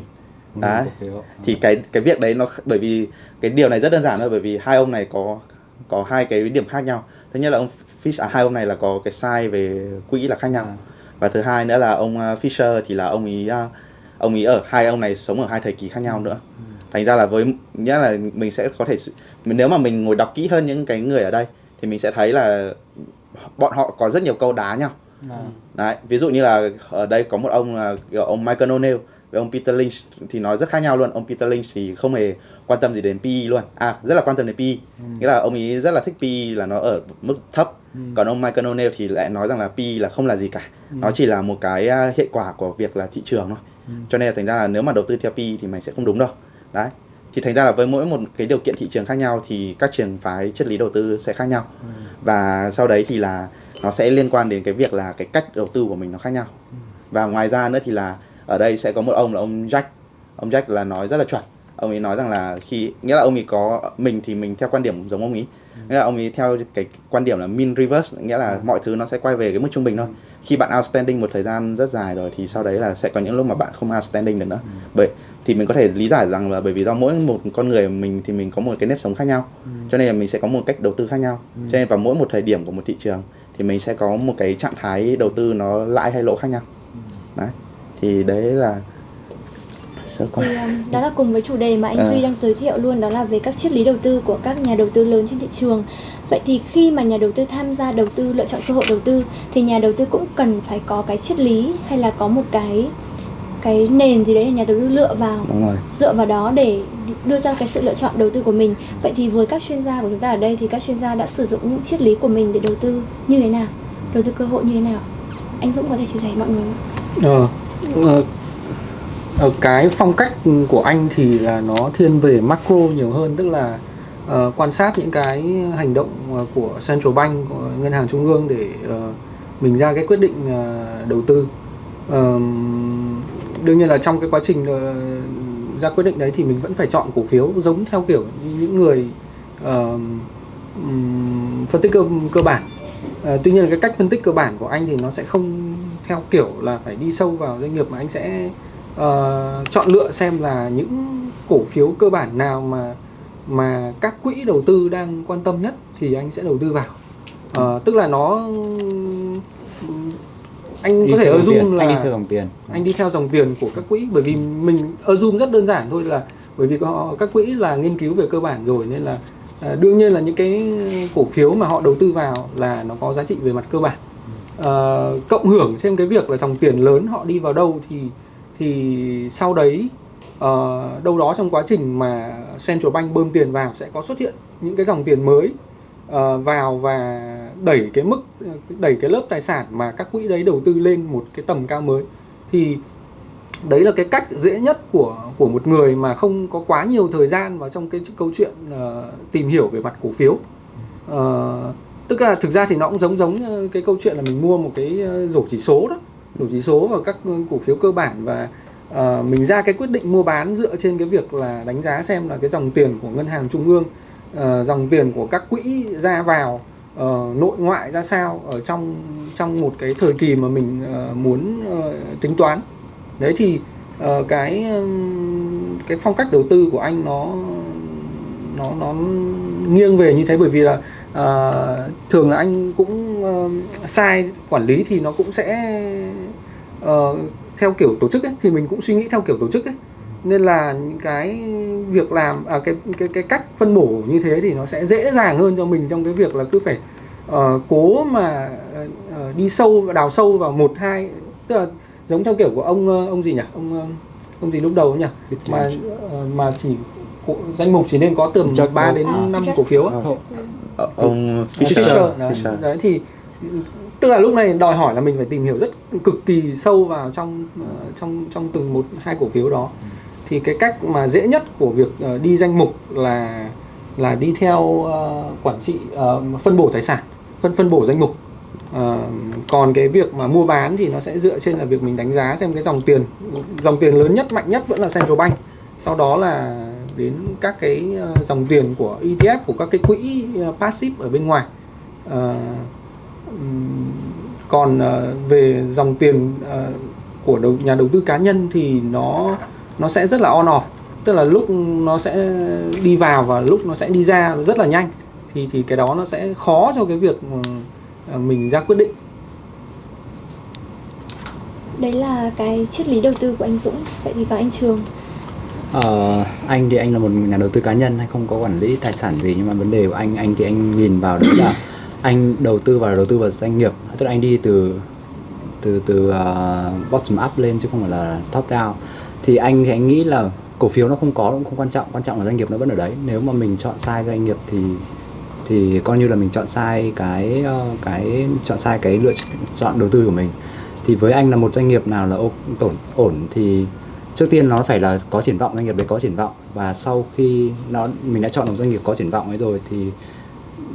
đấy. phiếu. thì cái cái việc đấy nó bởi vì cái điều này rất đơn giản thôi bởi vì hai ông này có có hai cái điểm khác nhau. Thứ nhất là ông Fish à, hai ông này là có cái sai về quỹ là khác nhau. À. và thứ hai nữa là ông uh, Fisher thì là ông ý uh, ông ý ở hai ông này sống ở hai thời kỳ khác nhau nữa thành ra là với nghĩa là mình sẽ có thể nếu mà mình ngồi đọc kỹ hơn những cái người ở đây thì mình sẽ thấy là bọn họ có rất nhiều câu đá nhau À. Đấy, ví dụ như là ở đây có một ông là ông Michael O'Neill với ông Peter Lynch thì nói rất khác nhau luôn. Ông Peter Lynch thì không hề quan tâm gì đến PE luôn. À, rất là quan tâm đến PE. Nghĩa là ông ấy rất là thích PE là nó ở mức thấp. Còn ông Michael O'Neill thì lại nói rằng là PE là không là gì cả. Nó chỉ là một cái à, hệ quả của việc là thị trường thôi. Cho nên là thành ra là nếu mà đầu tư theo PE thì mày sẽ không đúng đâu. Đấy. Thì thành ra là với mỗi một cái điều kiện thị trường khác nhau thì các trường phái triết lý đầu tư sẽ khác nhau. Và sau đấy thì là nó sẽ liên quan đến cái việc là cái cách đầu tư của mình nó khác nhau. Và ngoài ra nữa thì là ở đây sẽ có một ông là ông Jack. Ông Jack là nói rất là chuẩn. Ông ấy nói rằng là khi nghĩa là ông ấy có mình thì mình theo quan điểm giống ông ấy nghĩa là ông ấy theo cái quan điểm là mean reverse nghĩa là mọi thứ nó sẽ quay về cái mức trung bình thôi. Khi bạn outstanding một thời gian rất dài rồi thì sau đấy là sẽ có những lúc mà bạn không outstanding được nữa. Bởi thì mình có thể lý giải rằng là bởi vì do mỗi một con người mình thì mình có một cái nếp sống khác nhau. Cho nên là mình sẽ có một cách đầu tư khác nhau. Cho nên vào mỗi một thời điểm của một thị trường thì mình sẽ có một cái trạng thái đầu tư nó lãi hay lỗ khác nhau. Đấy thì đấy là sơ qua Thì, um, đó là cùng với chủ đề mà anh À. Duy đang giới thiệu luôn đó là về các triết lý đầu tư của các nhà đầu tư lớn trên thị trường. Vậy thì khi mà nhà đầu tư tham gia đầu tư lựa chọn cơ hội đầu tư thì nhà đầu tư cũng cần phải có cái triết lý hay là có một cái cái nền gì đấy để nhà đầu tư lựa vào đúng rồi dựa vào đó để đưa ra cái sự lựa chọn đầu tư của mình. Vậy thì với các chuyên gia của chúng ta ở đây thì các chuyên gia đã sử dụng những triết lý của mình để đầu tư như thế nào? Đầu tư cơ hội như thế nào? Anh Dũng có thể chia sẻ mọi người không? Ờ, ờ, ở cái phong cách của anh thì là nó thiên về macro nhiều hơn tức là uh, quan sát những cái hành động ờ, của central bank của ngân hàng trung ương để uh, mình ra cái quyết định uh, đầu tư. Uh, đương nhiên là trong cái quá trình uh, ra quyết định đấy thì mình vẫn phải chọn cổ phiếu giống theo kiểu những người uh, phân tích cơ cơ bản. Uh, tuy nhiên là cái cách phân tích cơ bản của anh thì nó sẽ không theo kiểu là phải đi sâu vào doanh nghiệp mà anh sẽ ờ, chọn lựa xem là những cổ phiếu cơ bản nào mà mà các quỹ đầu tư đang quan tâm nhất thì anh sẽ đầu tư vào. Ờ, tức là nó anh Đi có thể assume là anh đi theo dòng tiền. anh đi theo dòng tiền của các quỹ bởi vì mình assume rất đơn giản thôi là bởi vì có, các quỹ là nghiên cứu về cơ bản rồi nên là à, đương nhiên là những cái cổ phiếu mà họ đầu tư vào là nó có giá trị về mặt cơ bản. À, cộng hưởng thêm cái việc là dòng tiền lớn họ đi vào đâu thì thì sau đấy uh, đâu đó trong quá trình mà central bank bơm tiền vào sẽ có xuất hiện những cái dòng tiền mới uh, vào và đẩy cái mức đẩy cái lớp tài sản mà các quỹ đấy đầu tư lên một cái tầm cao mới. Thì đấy là cái cách dễ nhất của của một người mà không có quá nhiều thời gian vào trong cái câu chuyện uh, tìm hiểu về mặt cổ phiếu. Uh, tức là thực ra thì nó cũng giống giống cái câu chuyện là mình mua một cái rổ chỉ số đó đủ chỉ số và các cổ phiếu cơ bản và uh, mình ra cái quyết định mua bán dựa trên cái việc là đánh giá xem là cái dòng tiền của ngân hàng trung ương uh, dòng tiền của các quỹ ra vào uh, nội ngoại ra sao ở trong trong một cái thời kỳ mà mình uh, muốn uh, tính toán. Đấy thì uh, cái cái phong cách đầu tư của anh nó nó nó nghiêng về như thế bởi vì là uh, thường là anh cũng uh, sai quản lý thì nó cũng sẽ ờ, theo kiểu tổ chức ấy thì mình cũng suy nghĩ theo kiểu tổ chức ấy. Nên là những cái việc làm à, cái cái cái cách phân bổ như thế thì nó sẽ dễ dàng hơn cho mình trong cái việc là cứ phải ờ, cố mà ờ, ờ, đi sâu và đào sâu vào một hai tức là giống theo kiểu của ông ông gì nhỉ? Ông ông gì lúc đầu ấy nhỉ? Mà mà chỉ cổ- danh mục chỉ nên có tầm Jack 3 đến À, 5 Jack. cổ phiếu ông Fisher, Fisher, đấy. Fisher. đấy thì tức là lúc này đòi hỏi là mình phải tìm hiểu rất cực kỳ sâu vào trong ờ, trong trong từng một hai cổ phiếu đó. Thì cái cách mà dễ nhất của việc ờ, đi danh mục là là đi theo ờ, quản trị ờ, phân bổ tài sản phân phân bổ danh mục. Ờ, còn cái việc mà mua bán thì nó sẽ dựa trên là việc mình đánh giá xem cái dòng tiền dòng tiền lớn nhất mạnh nhất vẫn là central bank. Sau đó là đến các cái dòng tiền của ETF của các cái quỹ passive ở bên ngoài. Ừm, còn ờ, về dòng tiền ờ, của đầu, nhà đầu tư cá nhân thì nó nó sẽ rất là on off tức là lúc nó sẽ đi vào và lúc nó sẽ đi ra rất là nhanh thì thì cái đó nó sẽ khó cho cái việc ờ, mình ra quyết định Đấy là cái triết lý đầu tư của anh Dũng. Vậy thì còn anh Trường. Ờ, anh thì anh là một nhà đầu tư cá nhân hay không có quản lý tài sản gì nhưng mà vấn đề của anh anh thì anh nhìn vào đấy là anh đầu tư vào đầu tư vào doanh nghiệp. Tức là anh đi từ từ từ uh, bottom up lên chứ không phải là top down. Thì anh thì anh nghĩ là cổ phiếu nó không có cũng không quan trọng. Quan trọng là doanh nghiệp nó vẫn ở đấy. Nếu mà mình chọn sai doanh nghiệp thì thì coi như là mình chọn sai cái ờ, cái chọn sai cái lựa chọn đầu tư của mình. Thì với anh là một doanh nghiệp nào là ổn ổn thì trước tiên nó phải là có triển vọng doanh nghiệp đấy có triển vọng. Và sau khi nó mình đã chọn một doanh nghiệp có triển vọng ấy rồi thì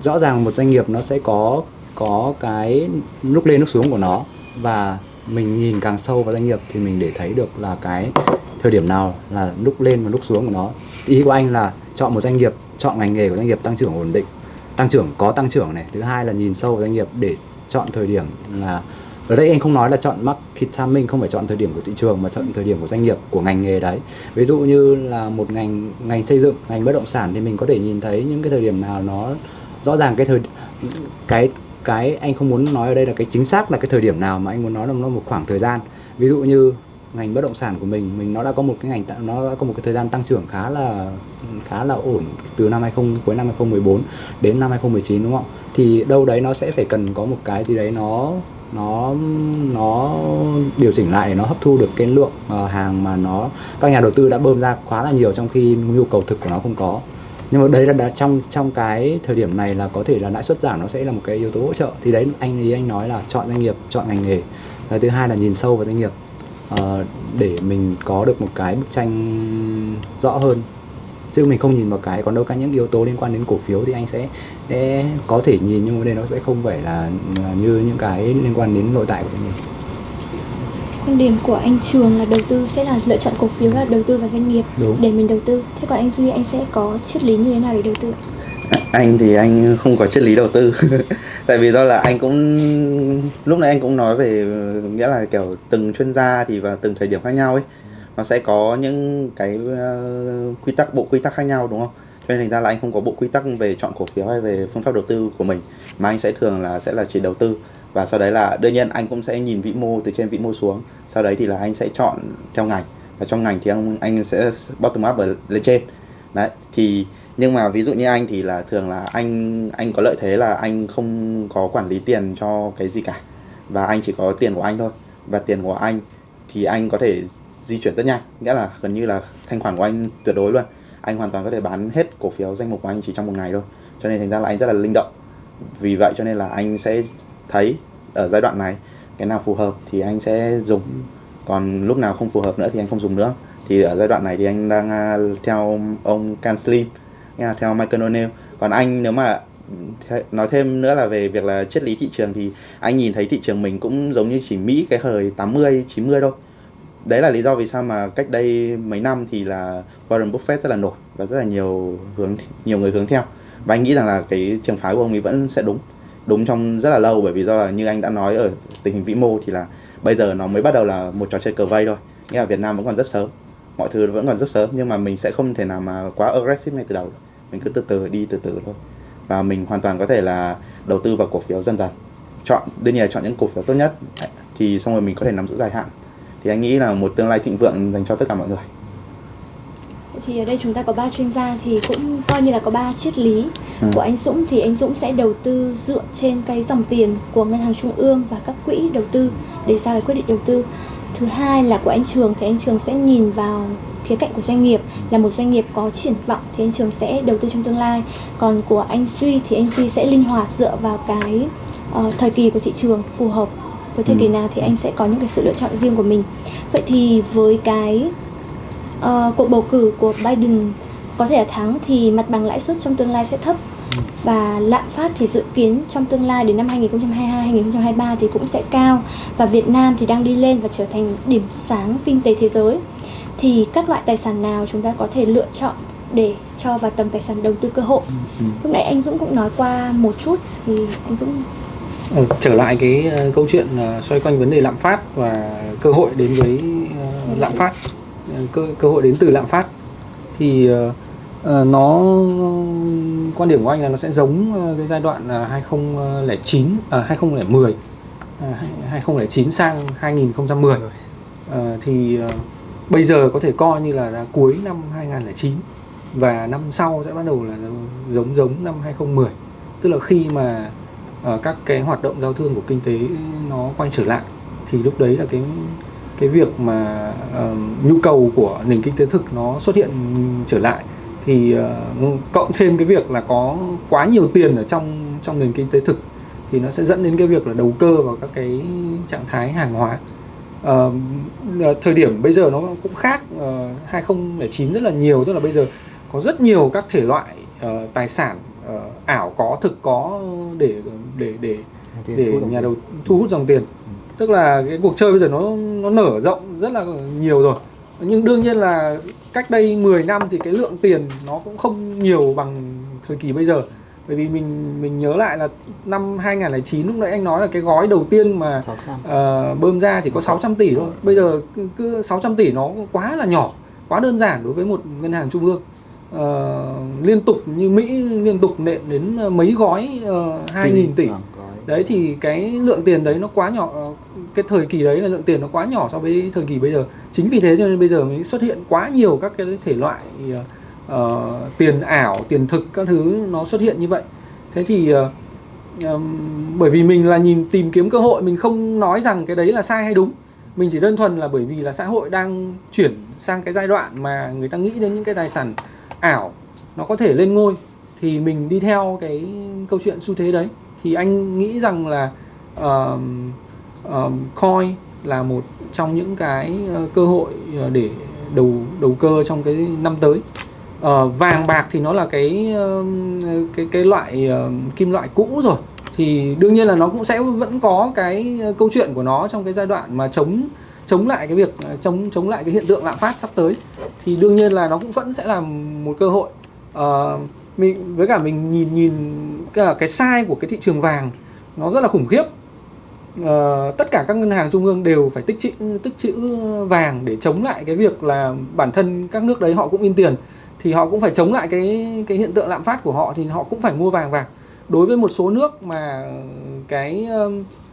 rõ ràng một doanh nghiệp nó sẽ có có cái lúc lên lúc xuống của nó và mình nhìn càng sâu vào doanh nghiệp thì mình để thấy được là cái thời điểm nào là lúc lên và lúc xuống của nó. Ý của anh là chọn một doanh nghiệp, chọn ngành nghề của doanh nghiệp tăng trưởng ổn định, tăng trưởng, có tăng trưởng này. Thứ hai là nhìn sâu vào doanh nghiệp để chọn thời điểm là, ở đây anh không nói là chọn market timing, không phải chọn thời điểm của thị trường mà chọn thời điểm của doanh nghiệp, của ngành nghề đấy. Ví dụ như là một ngành ngành xây dựng, ngành bất động sản thì mình có thể nhìn thấy những cái thời điểm nào nó rõ ràng cái thời, cái cái anh không muốn nói ở đây là cái chính xác là cái thời điểm nào mà anh muốn nói là nó một khoảng thời gian ví dụ như ngành bất động sản của mình mình nó đã có một cái ngành nó đã có một cái thời gian tăng trưởng khá là khá là ổn từ năm 20 cuối năm 2014 đến năm 2019 đúng không? Thì đâu đấy nó sẽ phải cần có một cái gì đấy nó nó nó điều chỉnh lại để nó hấp thu được cái lượng ờ, hàng mà nó, các nhà đầu tư đã bơm ra quá là nhiều trong khi nhu cầu thực của nó không có nhưng mà đấy là đã trong trong cái thời điểm này là có thể là lãi suất giảm nó sẽ là một cái yếu tố hỗ trợ. Thì đấy anh ý anh nói là chọn doanh nghiệp chọn ngành nghề. Và thứ hai là nhìn sâu vào doanh nghiệp uh, để mình có được một cái bức tranh rõ hơn. Chứ mình không nhìn vào cái còn đâu cả những yếu tố liên quan đến cổ phiếu thì anh sẽ, sẽ có thể nhìn nhưng mà đây nó sẽ không phải là, là như những cái liên quan đến nội tại của doanh nghiệp quan điểm của anh Trường là đầu tư sẽ là lựa chọn cổ phiếu là đầu tư vào doanh nghiệp Đúng. để mình đầu tư. Thế còn anh Duy anh sẽ có triết lý như thế nào để đầu tư? anh thì anh không có triết lý đầu tư tại vì do là anh cũng lúc nãy anh cũng nói về nghĩa là kiểu từng chuyên gia thì vào từng thời điểm khác nhau ấy nó sẽ có những cái uh, quy tắc bộ quy tắc khác nhau đúng không cho nên thành ra là anh không có bộ quy tắc về chọn cổ phiếu hay về phương pháp đầu tư của mình mà anh sẽ thường là sẽ là chỉ đầu tư và sau đấy là đương nhiên anh cũng sẽ nhìn vĩ mô từ trên vĩ mô xuống. Sau đấy thì là anh sẽ chọn theo ngành. Và trong ngành thì anh anh sẽ bottom up ở, lên trên. Đấy, thì nhưng mà ví dụ như anh thì là thường là anh anh có lợi thế là anh không có quản lý tiền cho cái gì cả. Và anh chỉ có tiền của anh thôi. Và tiền của anh thì anh có thể di chuyển rất nhanh. Nghĩa là gần như là thanh khoản của anh tuyệt đối luôn. Anh hoàn toàn có thể bán hết cổ phiếu danh mục của anh chỉ trong một ngày thôi. Cho nên thành ra là anh rất là linh động. Vì vậy cho nên là anh sẽ thấy ở giai đoạn này cái nào phù hợp thì anh sẽ dùng. Còn lúc nào không phù hợp nữa thì anh không dùng nữa. Thì ở giai đoạn này thì anh đang à, theo ông Can Slim theo Michael O'Neill. Còn anh nếu mà nói thêm nữa là về việc là triết lý thị trường thì anh nhìn thấy thị trường mình cũng giống như chỉ Mỹ cái thời 80 90 thôi. Đấy là lý do vì sao mà cách đây mấy năm thì là Warren Buffett rất là nổi và rất là nhiều hướng nhiều người hướng theo. Và anh nghĩ rằng là cái trường phái của ông ấy vẫn sẽ đúng đúng trong rất là lâu, bởi vì do là như anh đã nói ở tình hình vĩ mô thì là bây giờ nó mới bắt đầu là một trò chơi cờ vây thôi. Nghĩa là Việt Nam vẫn còn rất sớm, mọi thứ vẫn còn rất sớm, nhưng mà mình sẽ không thể nào mà quá aggressive ngay từ đầu. Mình cứ từ từ, đi từ từ thôi. Và mình hoàn toàn có thể là đầu tư vào cổ phiếu dần dần. Chọn, đương nhiên là chọn những cổ phiếu tốt nhất, thì xong rồi mình có thể nắm giữ dài hạn. Thì anh nghĩ là một tương lai thịnh vượng dành cho tất cả mọi người thì ở đây chúng ta có ba chuyên gia thì cũng coi như là có ba triết lý ừ. của anh Dũng thì anh Dũng sẽ đầu tư dựa trên cái dòng tiền của ngân hàng trung ương và các quỹ đầu tư để ra cái quyết định đầu tư thứ hai là của anh Trường thì anh Trường sẽ nhìn vào khía cạnh của doanh nghiệp là một doanh nghiệp có triển vọng thì anh Trường sẽ đầu tư trong tương lai còn của anh Duy thì anh Duy sẽ linh hoạt dựa vào cái uh, thời kỳ của thị trường phù hợp với thời kỳ ừ. nào thì anh sẽ có những cái sự lựa chọn riêng của mình vậy thì với cái uh, cuộc bầu cử của Biden có thể là thắng thì mặt bằng lãi suất trong tương lai sẽ thấp. Và lạm phát thì dự kiến trong tương lai đến năm 2022 2023 thì cũng sẽ cao. Và Việt Nam thì đang đi lên và trở thành điểm sáng kinh tế thế giới. Thì các loại tài sản nào chúng ta có thể lựa chọn để cho vào tầm tài sản đầu tư cơ hội? Ừ. lúc nãy anh Dũng cũng nói qua một chút thì anh Dũng ừ, trở lại cái uh, câu chuyện xoay quanh vấn đề lạm phát và cơ hội đến với lạm phát cơ cơ hội đến từ lạm phát thì uh, nó quan điểm của anh là nó sẽ giống uh, cái giai đoạn uh, 2009 uh, 2010 uh, 2009 sang 2010 uh, thì uh, bây giờ có thể coi như là, là cuối năm 2009 và năm sau sẽ bắt đầu là giống giống năm 2010 tức là khi mà uh, các cái hoạt động giao thương của kinh tế nó quay trở lại thì lúc đấy là cái cái việc mà uh, nhu cầu của nền kinh tế thực nó xuất hiện trở lại thì uh, cộng thêm cái việc là có quá nhiều tiền ở trong trong nền kinh tế thực thì nó sẽ dẫn đến cái việc là đầu cơ vào các cái trạng thái hàng hóa. Uh, thời điểm bây giờ nó cũng khác uh, 2009 rất là nhiều tức là bây giờ có rất nhiều các thể loại uh, tài sản uh, ảo có thực có để để để để nhà đầu thu hút dòng tiền tức là cái cuộc chơi bây giờ nó nó nở rộng rất là nhiều rồi. Nhưng đương nhiên là cách đây 10 năm thì cái lượng tiền nó cũng không nhiều bằng thời kỳ bây giờ. Bởi vì mình mình nhớ lại là năm 2009 lúc nãy anh nói là cái gói đầu tiên mà 600. ờ, bơm ra chỉ có 600 tỷ thôi. Bây giờ cứ, cứ 600 tỷ nó quá là nhỏ quá đơn giản đối với một ngân hàng trung ương. Ờ, liên tục như Mỹ liên tục nện đến mấy gói uh, 2.000 tỷ. đấy thì cái lượng tiền đấy nó quá nhỏ ờ, cái thời kỳ đấy là lượng tiền nó quá nhỏ so với thời kỳ bây giờ. Chính vì thế cho nên bây giờ mới xuất hiện quá nhiều các cái thể loại uh, tiền ảo tiền thực các thứ nó xuất hiện như vậy. Thế thì uh, bởi vì mình là nhìn tìm kiếm cơ hội mình không nói rằng cái đấy là sai hay đúng. Mình chỉ đơn thuần là bởi vì là xã hội đang chuyển sang cái giai đoạn mà người ta nghĩ đến những cái tài sản ảo nó có thể lên ngôi thì mình đi theo cái câu chuyện xu thế đấy. Thì anh nghĩ rằng là uh, um, coin là một trong những cái ờ, cơ hội ờ, để đầu đầu cơ trong cái năm tới. Ờ, vàng bạc thì nó là cái cái cái loại kim loại cũ rồi. Thì đương nhiên là nó cũng sẽ vẫn có cái ờ, câu chuyện của nó trong cái giai đoạn mà chống chống lại cái việc chống chống lại cái hiện tượng lạm phát sắp tới. Thì đương nhiên là nó cũng vẫn sẽ là một cơ hội. Ờ, mình với cả mình nhìn nhìn cái, cái sai của cái thị trường vàng nó rất là khủng khiếp. Ờ, tất cả các ngân hàng trung ương đều phải tích trữ tích trữ vàng để chống lại cái việc là bản thân các nước đấy họ cũng in tiền. Thì họ cũng phải chống lại cái cái hiện tượng lạm phát của họ thì họ cũng phải mua vàng vàng. Đối với một số nước mà cái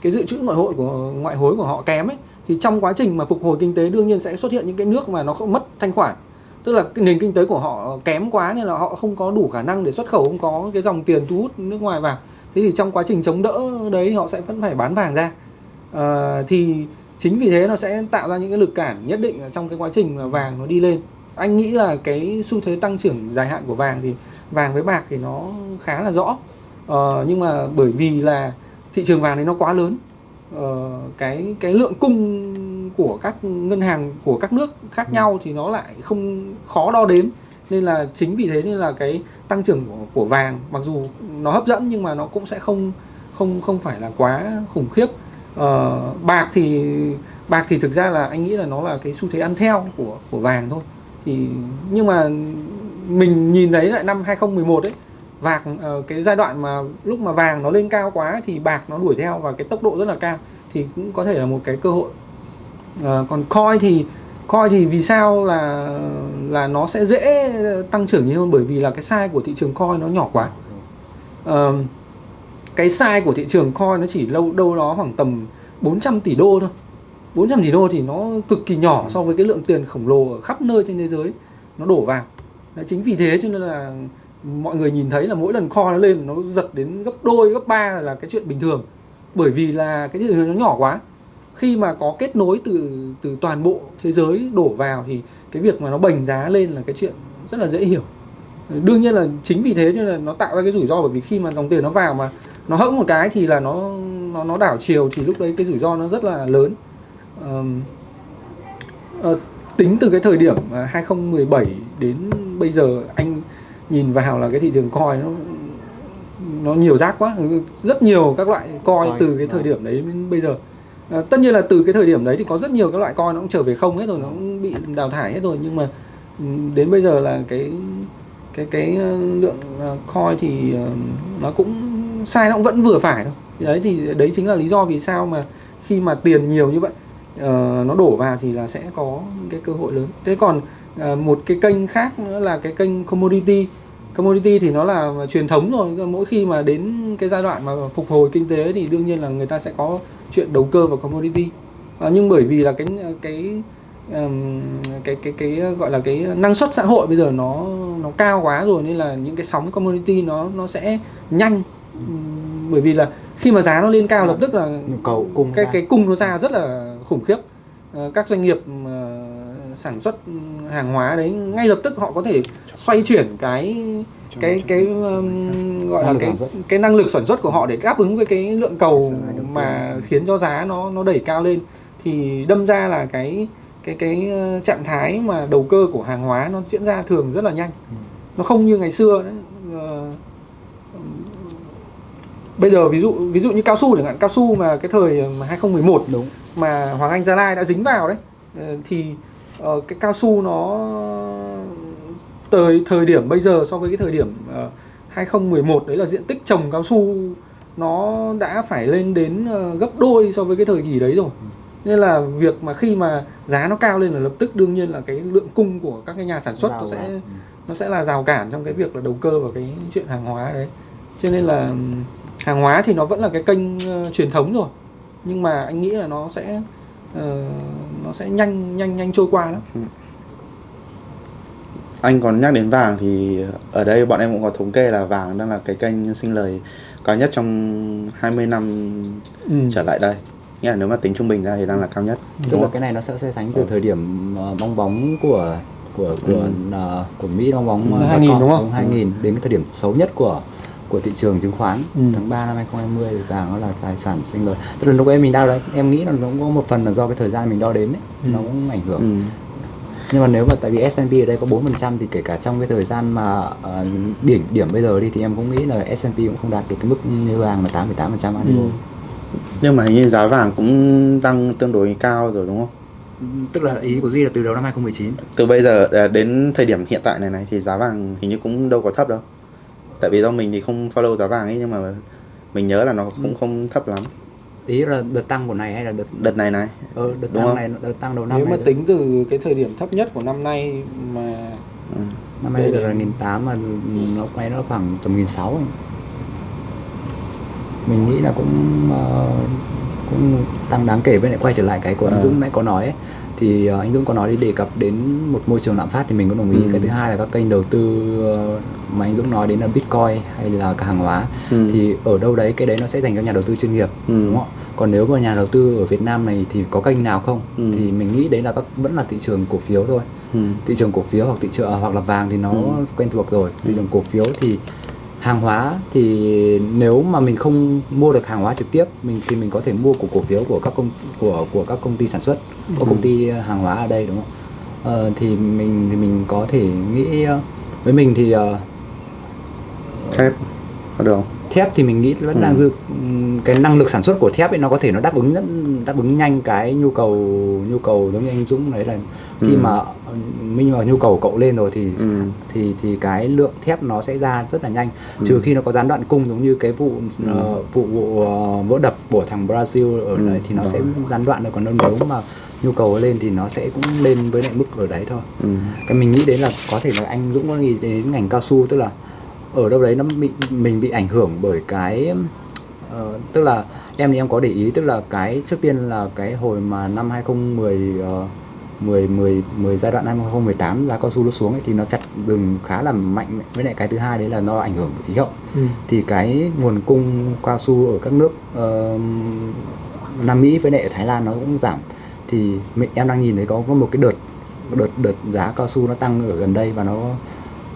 cái dự trữ ngoại hội của, ngoại hối của họ kém ấy, thì trong quá trình mà phục hồi kinh tế đương nhiên sẽ xuất hiện những cái nước mà nó không, mất thanh khoản. Tức là cái nền kinh tế của họ kém quá nên là họ không có đủ khả năng để xuất khẩu, không có cái dòng tiền thu hút nước ngoài vào thế thì trong quá trình chống đỡ đấy họ sẽ vẫn phải bán vàng ra. Ờ, thì chính vì thế nó sẽ tạo ra những cái lực cản nhất định trong cái quá trình mà vàng nó đi lên. Anh nghĩ là cái xu thế tăng trưởng dài hạn của vàng thì vàng với bạc thì nó khá là rõ. Ờ, nhưng mà bởi vì là thị trường vàng đấy nó quá lớn. Ờ, cái cái lượng cung của các ngân hàng của các nước khác nhau thì nó lại không khó đo đếm nên là chính vì thế nên là cái tăng trưởng của, của vàng mặc dù nó hấp dẫn nhưng mà nó cũng sẽ không không không phải là quá khủng khiếp. Ờ, bạc thì bạc thì thực ra là anh nghĩ là nó là cái xu thế ăn theo của của vàng thôi. Thì nhưng mà mình nhìn thấy lại năm 2011 ấy vàng ờ, cái giai đoạn mà lúc mà vàng nó lên cao quá thì bạc nó đuổi theo và cái tốc độ rất là cao thì cũng có thể là một cái cơ hội. Ờ, còn coin thì coi thì vì sao là là nó sẽ dễ tăng trưởng nhiều hơn? Bởi vì là cái size của thị trường coin nó nhỏ quá. Ờ, cái size của thị trường coin nó chỉ lâu đâu đó khoảng tầm 400 tỷ đô thôi. 400 tỷ đô thì nó cực kỳ nhỏ so với cái lượng tiền khổng lồ ở khắp nơi trên thế giới. Nó đổ vào. Đấy, chính vì thế cho nên là mọi người nhìn thấy là mỗi lần coin nó lên nó giật đến gấp đôi gấp ba là cái chuyện bình thường. Bởi vì là cái thị trường nó nhỏ quá khi mà có kết nối từ từ toàn bộ thế giới đổ vào thì cái việc mà nó bành giá lên là cái chuyện rất là dễ hiểu. Đương nhiên là chính vì thế cho nên là nó tạo ra cái rủi ro bởi vì khi mà dòng tiền nó vào mà nó hẫng một cái thì là nó nó nó đảo chiều thì lúc đấy cái rủi ro nó rất là lớn. Ờm, ờ, tính từ cái thời điểm mà 2017 đến bây giờ anh nhìn vào là cái thị trường coin nó nó nhiều rác quá rất nhiều các loại Coin, từ cái thời vâng. điểm đấy đến bây giờ À, tất nhiên là từ cái thời điểm đấy thì có rất nhiều các loại coin nó cũng trở về không hết rồi nó cũng bị đào thải hết rồi. Nhưng mà đến bây giờ là cái cái cái ờ, lượng ờ, coin thì nó cũng sai nó cũng vẫn vừa phải thôi. Đấy thì đấy chính là lý do vì sao mà khi mà tiền nhiều như vậy nó đổ vào thì là sẽ có những cái cơ hội lớn. Thế còn một cái kênh khác nữa là cái kênh commodity commodity thì nó là truyền thống rồi. Mỗi khi mà đến cái giai đoạn mà phục hồi kinh tế thì đương nhiên là người ta sẽ có chuyện đầu cơ vào commodity. Ờ, nhưng bởi vì là cái cái ừm, cái cái cái gọi là cái năng suất xã hội bây giờ nó nó cao quá rồi nên là những cái sóng commodity nó nó sẽ nhanh. Bởi vì là khi mà giá nó lên cao lập tức là nhu cầu cung cái ra. cái cung nó ra rất là khủng khiếp. Ờ, các doanh nghiệp mà sản xuất hàng hóa đấy ngay lập tức họ có thể xoay chuyển cái cái cái um, gọi là Năng cái cái năng lực sản xuất của họ để đáp ứng với cái lượng cầu mà khiến cho giá nó nó đẩy cao lên. Thì đâm ra là cái cái cái ờ, trạng thái mà đầu cơ của hàng hóa nó diễn ra thường rất là nhanh. Ừ. nó không như ngày xưa đấy. Ờ, bây giờ ví dụ ví dụ như cao su chẳng hạn cao su mà cái thời mà 2011 đúng. mà Hoàng Anh Gia Lai đã dính vào đấy ờ, thì ờ, cái cao su nó thời thời điểm bây giờ so với cái thời điểm ờ, 2011 đấy là diện tích trồng cao su nó đã phải lên đến ờ, gấp đôi so với cái thời kỳ đấy rồi. Nên là việc mà khi mà giá nó cao lên là lập tức đương nhiên là cái lượng cung của các cái nhà sản xuất nó sẽ nó sẽ là rào cản trong cái việc là đầu cơ vào cái chuyện hàng hóa đấy. Cho nên là hàng hóa thì nó vẫn là cái kênh ờ, truyền thống rồi. Nhưng mà anh nghĩ là nó sẽ ờ, nó sẽ nhanh nhanh nhanh trôi qua lắm anh còn nhắc đến vàng thì ở đây bọn em cũng có thống kê là vàng đang là cái kênh sinh lời cao nhất trong 20 năm ừ. trở lại đây nghĩa là nếu mà tính trung bình ra thì đang là cao nhất tức đúng là không? cái này nó sẽ so sánh từ thời điểm ờ, bong bóng của của của Ừ. ờ, của Mỹ bong bóng Ừ, ờ, 2000 dot com, đúng không? 2000 đến cái thời điểm xấu nhất của của thị trường chứng khoán Ừ. tháng 3 năm 2020 thì vàng nó là tài sản sinh lời tức là lúc ấy mình đo đấy em nghĩ là nó cũng có một phần là do cái thời gian mình đo đếm ấy Ừ. nó cũng ảnh hưởng Ừ. nhưng mà nếu mà tại vì S&P ở đây có 4% thì kể cả trong cái thời gian mà ờ, điểm điểm bây giờ đi thì em cũng nghĩ là S&P cũng không đạt được cái mức như vàng là 8,8% Ừ. annual nhưng mà hình như giá vàng cũng tăng tương đối cao rồi đúng không tức là ý của Duy là từ đầu năm 2019 từ bây giờ à, đến thời điểm hiện tại này này thì giá vàng hình như cũng đâu có thấp đâu tại vì do mình thì không follow giá vàng ấy nhưng mà mình nhớ là nó cũng không thấp lắm ý là đợt tăng của này hay là đợt đợt này này ờ, đợt Đúng tăng không? này đợt tăng đầu năm nếu này mà thôi. tính từ cái thời điểm thấp nhất của năm nay mà ừ. năm nay Đây là nghìn tám mà nó quay nó khoảng tầm nghìn sáu mình nghĩ là cũng ờ, cũng tăng đáng kể với lại quay trở lại cái của anh Ờ. Dũng nãy có nói ấy. Thì ờ, anh Dũng có nói đi đề cập đến một môi trường lạm phát thì mình cũng đồng ý Ừ. cái thứ hai là các kênh đầu tư ờ, mà anh Dũng nói đến là Bitcoin hay là cả hàng hóa Ừ. thì ở đâu đấy cái đấy nó sẽ dành cho nhà đầu tư chuyên nghiệp Ừ. đúng không ạ còn nếu mà nhà đầu tư ở Việt Nam này thì có kênh nào không Ừ. thì mình nghĩ đấy là các vẫn là thị trường cổ phiếu thôi Ừ. thị trường cổ phiếu hoặc thị trường hoặc là vàng thì nó Ừ. quen thuộc rồi thị trường cổ phiếu thì hàng hóa thì nếu mà mình không mua được hàng hóa trực tiếp mình thì mình có thể mua của cổ phiếu của các công của của các công ty sản xuất có công ty hàng hóa ở đây đúng không? Ờ, thì mình thì mình có thể nghĩ ờ, với mình thì ờ, thép có được không? Thép thì mình nghĩ vẫn Ừ. đang dư ừm, cái năng lực sản xuất của thép ấy nó có thể nó đáp ứng rất đáp ứng nhanh cái nhu cầu nhu cầu giống như anh Dũng đấy là khi Ừ. mà ờ, minh mà nhu cầu cậu lên rồi thì Ừ. thì thì cái lượng thép nó sẽ ra rất là nhanh Ừ. trừ khi nó có gián đoạn cung giống như cái vụ ờ, vụ vụ ờ, vỡ đập của thằng Brazil ở Ừ, đấy thì nó đó. sẽ gián đoạn được còn đâu nếu mà nhu cầu lên thì nó sẽ cũng lên với lại mức ở đấy thôi Ừ. cái mình nghĩ đến là có thể là anh Dũng có nghĩ đến ngành cao su tức là ở đâu đấy nó bị mình bị ảnh hưởng bởi cái ờ, tức là em thì em có để ý tức là cái trước tiên là cái hồi mà năm 2010 uh, 10 10 10 giai đoạn năm 2018 giá cao su nó xuống ấy, thì nó chặt rừng khá là mạnh với lại cái thứ hai đấy là nó ảnh hưởng khí hậu ừ. thì cái nguồn cung cao su ở các nước ờ, Nam Mỹ với lại ở Thái Lan nó cũng giảm thì mình em đang nhìn thấy có có một cái đợt đợt đợt giá cao su nó tăng ở gần đây và nó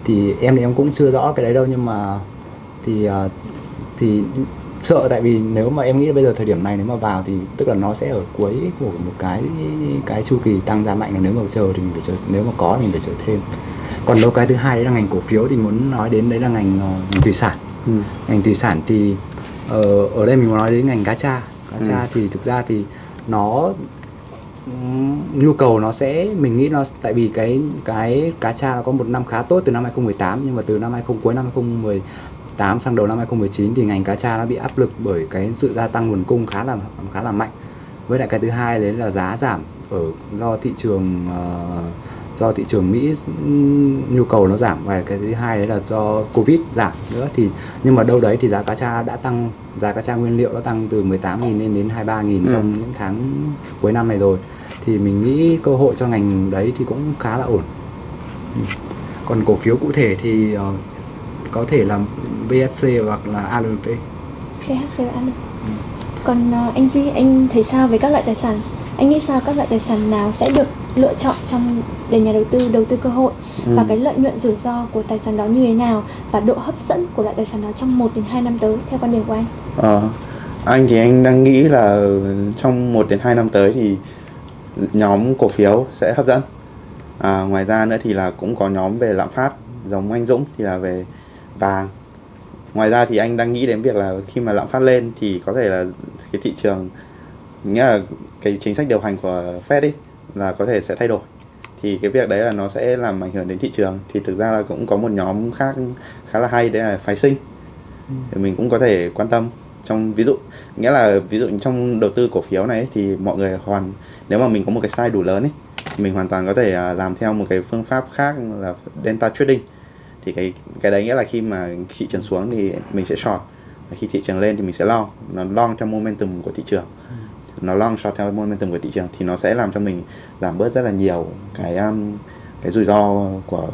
thì em thì em cũng chưa rõ cái đấy đâu nhưng mà thì ờ, thì sợ tại vì nếu mà em nghĩ là bây giờ thời điểm này nếu mà vào thì tức là nó sẽ ở cuối của một cái cái chu kỳ tăng giá mạnh là nếu mà chờ thì mình phải chờ nếu mà có mình phải chờ thêm còn đâu cái thứ hai đấy là ngành cổ phiếu thì muốn nói đến đấy là ngành, ờ, ngành thủy sản Ừ. ngành thủy sản thì ờ, ở đây mình muốn nói đến ngành cá tra cá Ừ. tra thì thực ra thì nó nhu cầu nó sẽ mình nghĩ nó tại vì cái cái cá tra nó có một năm khá tốt từ năm 2018 nhưng mà từ năm 20 cuối năm 2018 sang đầu năm 2019 thì ngành cá tra nó bị áp lực bởi cái sự gia tăng nguồn cung khá là khá là mạnh. Với lại cái thứ hai đấy là giá giảm ở do thị trường ờ, do thị trường Mỹ nhu cầu nó giảm. Và cái thứ hai đấy là do Covid giảm nữa. Thì nhưng mà đâu đấy thì giá cá tra đã tăng giá cá tra nguyên liệu nó tăng từ 18.000 lên đến 23.000 Ừ. trong những tháng cuối năm này rồi. Thì mình nghĩ cơ hội cho ngành đấy thì cũng khá là ổn. Ừ. còn cổ phiếu cụ thể thì ờ, có thể là BSC hoặc là ALP THC ăn được. Còn ờ, anh Duy, anh thấy sao về các loại tài sản? Anh nghĩ sao các loại tài sản nào sẽ được lựa chọn trong để nhà đầu tư đầu tư cơ hội Ừ. và cái lợi nhuận rủi ro của tài sản đó như thế nào và độ hấp dẫn của loại tài sản đó trong 1 đến 2 năm tới theo quan điểm của anh? Ờ, anh thì anh đang nghĩ là trong 1 đến 2 năm tới thì nhóm cổ phiếu sẽ hấp dẫn. À, ngoài ra nữa thì là cũng có nhóm về lạm phát giống anh Dũng thì là về vàng ngoài ra thì anh đang nghĩ đến việc là khi mà lạm phát lên thì có thể là cái thị trường nghĩa là cái chính sách điều hành của Fed ấy là có thể sẽ thay đổi. Thì cái việc đấy là nó sẽ làm ảnh hưởng đến thị trường. Thì thực ra là cũng có một nhóm khác khá là hay đấy là phái sinh. Thì mình cũng có thể quan tâm trong ví dụ nghĩa là ví dụ trong đầu tư cổ phiếu này ấy, thì mọi người hoàn nếu mà mình có một cái size đủ lớn ấy mình hoàn toàn có thể à, làm theo một cái phương pháp khác là delta trading thì cái cái đấy nghĩa là khi mà thị trường xuống thì mình sẽ short. Và khi thị trường lên thì mình sẽ long. Nó long theo momentum của thị trường. Nó long short theo momentum của thị trường thì nó sẽ làm cho mình giảm bớt rất là nhiều cái um, cái rủi ro của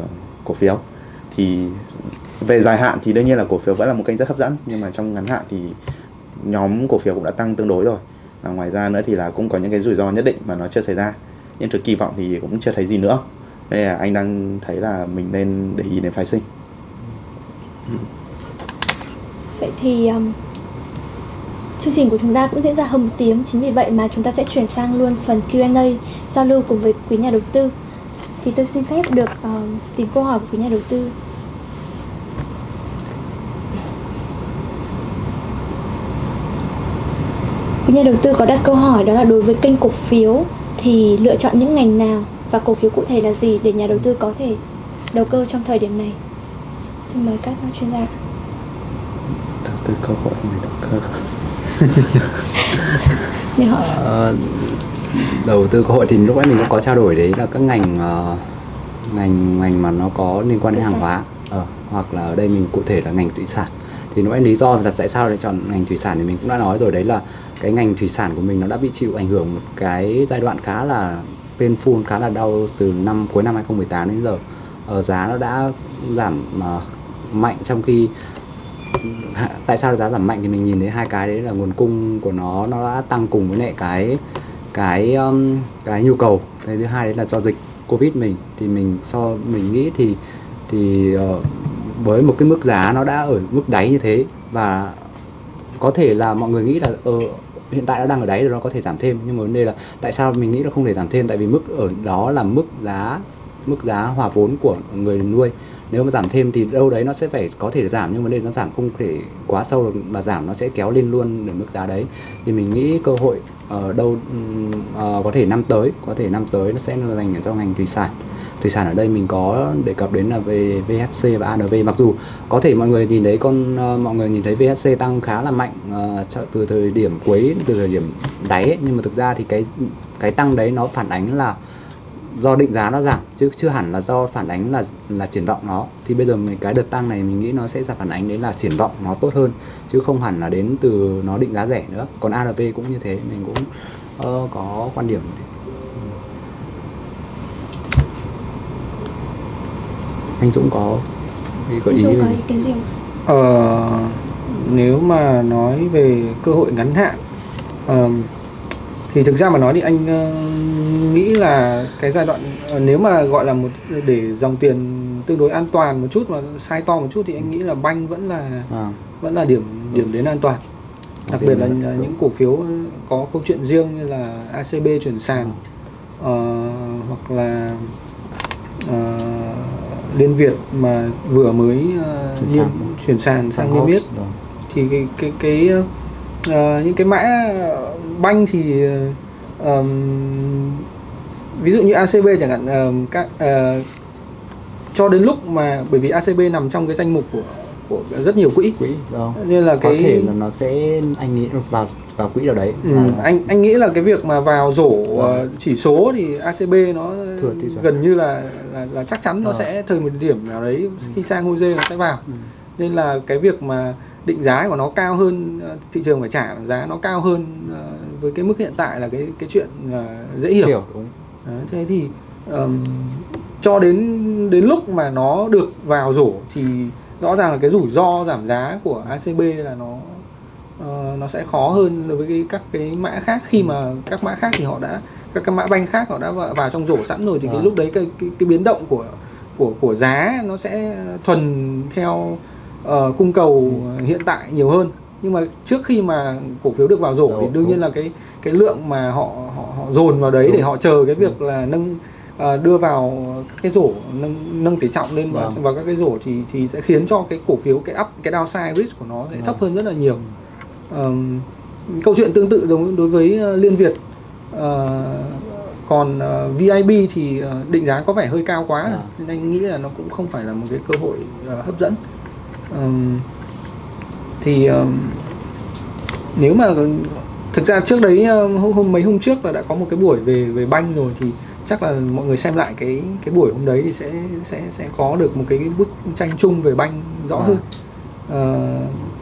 cổ phiếu. Thì về dài hạn thì đương nhiên là cổ phiếu vẫn là một kênh rất hấp dẫn. Nhưng mà trong ngắn hạn thì nhóm cổ phiếu cũng đã tăng tương đối rồi. Và ngoài ra nữa thì là cũng có những cái rủi ro nhất định mà nó chưa xảy ra. Nhưng thực kỳ vọng thì cũng chưa thấy gì nữa nên là anh đang thấy là mình nên để ý đến phái sinh. Vậy thì um, chương trình của chúng ta cũng diễn ra hơn một tiếng Chính vì vậy mà chúng ta sẽ chuyển sang luôn phần Q&A Giao lưu cùng với quý nhà đầu tư. Thì tôi xin phép được um, tìm câu hỏi của quý nhà đầu tư. Quý nhà đầu tư có đặt câu hỏi đó là đối với kênh cổ phiếu Thì lựa chọn những ngành nào? Và cổ phiếu cụ thể là gì để nhà đầu tư có thể đầu cơ trong thời điểm này? Xin mời các chuyên gia. Đầu tư cơ hội người đầu cơ. Ờ, đầu tư cơ hội thì lúc nãy mình cũng có trao đổi đấy là các ngành ờ, ngành ngành mà nó có liên quan đến hàng hóa. Ờ, hoặc là ở đây mình cụ thể là ngành thủy sản. Thì nãy lý do là tại sao lại chọn ngành thủy sản thì mình cũng đã nói rồi đấy là cái ngành thủy sản của mình nó đã bị chịu ảnh hưởng một cái giai đoạn khá là painful khá là đau từ năm cuối năm 2018 đến giờ. Ở giá nó đã giảm uh, mạnh trong khi tại sao giá giảm mạnh thì mình nhìn thấy hai cái đấy là nguồn cung của nó nó đã tăng cùng với lại cái cái um, cái nhu cầu. Cái thứ hai đấy là do dịch covid mình. Thì mình so mình nghĩ thì thì uh, với một cái mức giá nó đã ở mức đáy như thế và có thể là mọi người nghĩ là ờ, hiện tại nó đang ở đáy rồi, nó có thể giảm thêm. Nhưng mà vấn đề là tại sao mình nghĩ nó không thể giảm thêm? Tại vì mức ở đó là mức giá mức giá hòa vốn của người nuôi. Nếu mà giảm thêm thì đâu đấy nó sẽ phải có thể giảm, nhưng vấn đề nó giảm không thể quá sâu được, mà giảm nó sẽ kéo lên luôn đến mức giá đấy. Thì mình nghĩ cơ hội ở đâu uh, có thể năm tới có thể năm tới nó sẽ là dành cho ngành thủy sản. Thủy sản ở đây mình có đề cập đến là về VHC và ANV mặc dù có thể mọi người nhìn thấy con uh, mọi người nhìn thấy VHC tăng khá là mạnh uh, từ thời điểm cuối từ thời điểm đáy ấy, nhưng mà thực ra thì cái cái tăng đấy nó phản ánh là do định giá nó giảm chứ chưa hẳn là do phản ánh là là triển vọng nó thì bây giờ mình cái đợt tăng này mình nghĩ nó sẽ là phản ánh đến là triển vọng nó tốt hơn chứ không hẳn là đến từ nó định giá rẻ nữa còn ARV cũng như thế mình cũng ờ, có quan điểm như thế. anh Dũng có ý có ý kiến gì không? Ờ, nếu mà nói về cơ hội ngắn hạn ờm, thì thực ra mà nói thì anh ờ, nghĩ là cái giai đoạn ờ, nếu mà gọi là một để dòng tiền tương đối an toàn một chút mà sai to một chút thì anh nghĩ là banh vẫn là à, vẫn là điểm điểm đến an toàn đặc biệt là vâng. những cổ phiếu có câu chuyện riêng như là ACB chuyển sàn ờ, hoặc là ờ, Liên Việt mà vừa mới ờ, Chuyển niêm- sàn. chuyển sàn sang niêm yết thì cái cái cái ờ, những cái mã banh thì ờ, ờm, ví dụ như ACB chẳng hạn ờm, các ờ, cho đến lúc mà bởi vì ACB nằm trong cái danh mục của của rất nhiều quỹ. Quỹ đó nên là có cái thể là nó sẽ anh nghĩ vào vào quỹ nào đấy. Ừ, và- anh anh nghĩ là cái việc mà vào rổ ờ, chỉ số thì ACB nó Thừa gần như là là, là chắc chắn nó Ờ. sẽ thời một điểm nào đấy khi sang Jose nó sẽ vào. Ừ. nên là cái việc mà định giá của nó cao hơn thị trường phải trả giá nó cao hơn với cái mức hiện tại là cái cái chuyện dễ hiểu. Hiểu đúng Đấy, thế thì ờm, cho đến đến lúc mà nó được vào rổ thì rõ ràng là cái rủi ro giảm giá của ACB là nó ờ, nó sẽ khó hơn đối với cái, các cái mã khác khi mà các mã khác thì họ đã các cái mã banh khác họ đã vào, vào trong rổ sẵn rồi thì cái Vâng. lúc đấy cái, cái cái biến động của của của giá nó sẽ thuần theo ờ, cung cầu hiện tại nhiều hơn nhưng mà trước khi mà cổ phiếu được vào rổ Đúng, thì đương nhiên đúng. là cái cái lượng mà họ họ, họ dồn vào đấy để Đúng. họ chờ cái việc là nâng ờ, đưa vào các cái rổ nâng nâng tỷ trọng lên vào, Vâng. vào các cái rổ thì thì sẽ khiến cho cái cổ phiếu cái up cái downside risk của nó sẽ thấp hơn rất là nhiều. Ờm, câu chuyện tương tự giống đối với ờ, Liên Việt Ờ, còn ờ, VIB thì ờ, định giá có vẻ hơi cao quá À. nên anh nghĩ là nó cũng không phải là một cái cơ hội ờ, hấp dẫn Ờm, thì ờm, nếu mà thực ra trước đấy hôm, hôm mấy hôm trước là đã có một cái buổi về về banh rồi thì chắc là mọi người xem lại cái cái buổi hôm đấy thì sẽ sẽ sẽ có được một cái bức tranh chung về banh rõ À. hơn Ờ,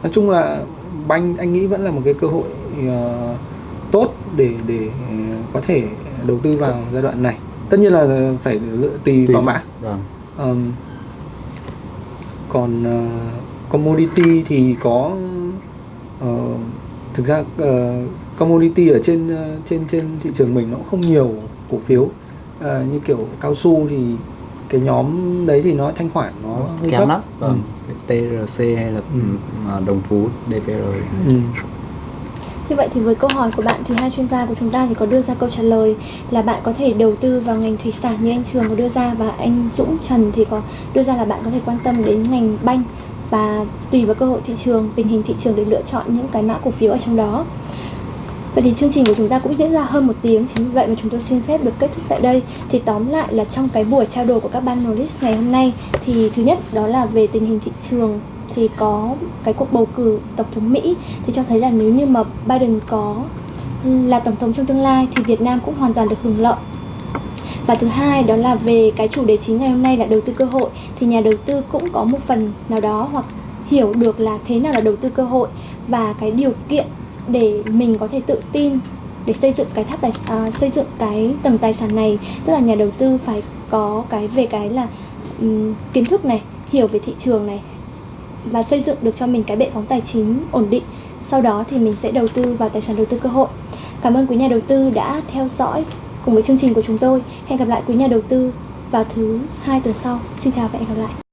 nói chung là banh anh nghĩ vẫn là một cái cơ hội ờ, tốt để để ờ, có thể đầu tư vào giai đoạn này tất nhiên là phải lựa tùy, Tùy- vào mã Vâng. Ờm, còn ờ, commodity thì có ờ, thực ra ờ, commodity ở trên ờ, trên trên thị trường mình nó cũng không nhiều cổ phiếu Ờ, như kiểu cao su thì cái nhóm đấy thì nó thanh khoản nó hơi kém thấp lắm Ừ. vâng. Cái TRC hay là Ừ. ừ, đồng phú DPR Ừ. Như vậy thì với câu hỏi của bạn thì hai chuyên gia của chúng ta thì có đưa ra câu trả lời là bạn có thể đầu tư vào ngành thủy sản như anh Trường có đưa ra và anh Dũng Trần thì có đưa ra là bạn có thể quan tâm đến ngành banh và tùy vào cơ hội thị trường, tình hình thị trường để lựa chọn những cái mã cổ phiếu ở trong đó. Vậy thì chương trình của chúng ta cũng diễn ra hơn một tiếng Chính vì vậy mà chúng tôi xin phép được kết thúc tại đây. Thì tóm lại là trong cái buổi trao đổi của các ban analyst ngày hôm nay Thì thứ nhất đó là về tình hình thị trường Thì có cái cuộc bầu cử Tổng thống Mỹ. Thì cho thấy là nếu như mà Biden có là Tổng thống trong tương lai Thì Việt Nam cũng hoàn toàn được hưởng lợi và thứ hai đó là về cái chủ đề chính ngày hôm nay là đầu tư cơ hội. Thì nhà đầu tư cũng có một phần nào đó hoặc hiểu được là thế nào là đầu tư cơ hội và cái điều kiện để mình có thể tự tin để xây dựng cái tháp tài à, xây dựng cái tầng tài sản này. Tức là nhà đầu tư phải có cái về cái là um, kiến thức này hiểu về thị trường này và xây dựng được cho mình cái bệ phóng tài chính ổn định. Sau đó thì mình sẽ đầu tư vào tài sản đầu tư cơ hội. Cảm ơn quý nhà đầu tư đã theo dõi cùng với chương trình của chúng tôi. Hẹn gặp lại quý nhà đầu tư vào thứ hai tuần sau. Xin chào và hẹn gặp lại.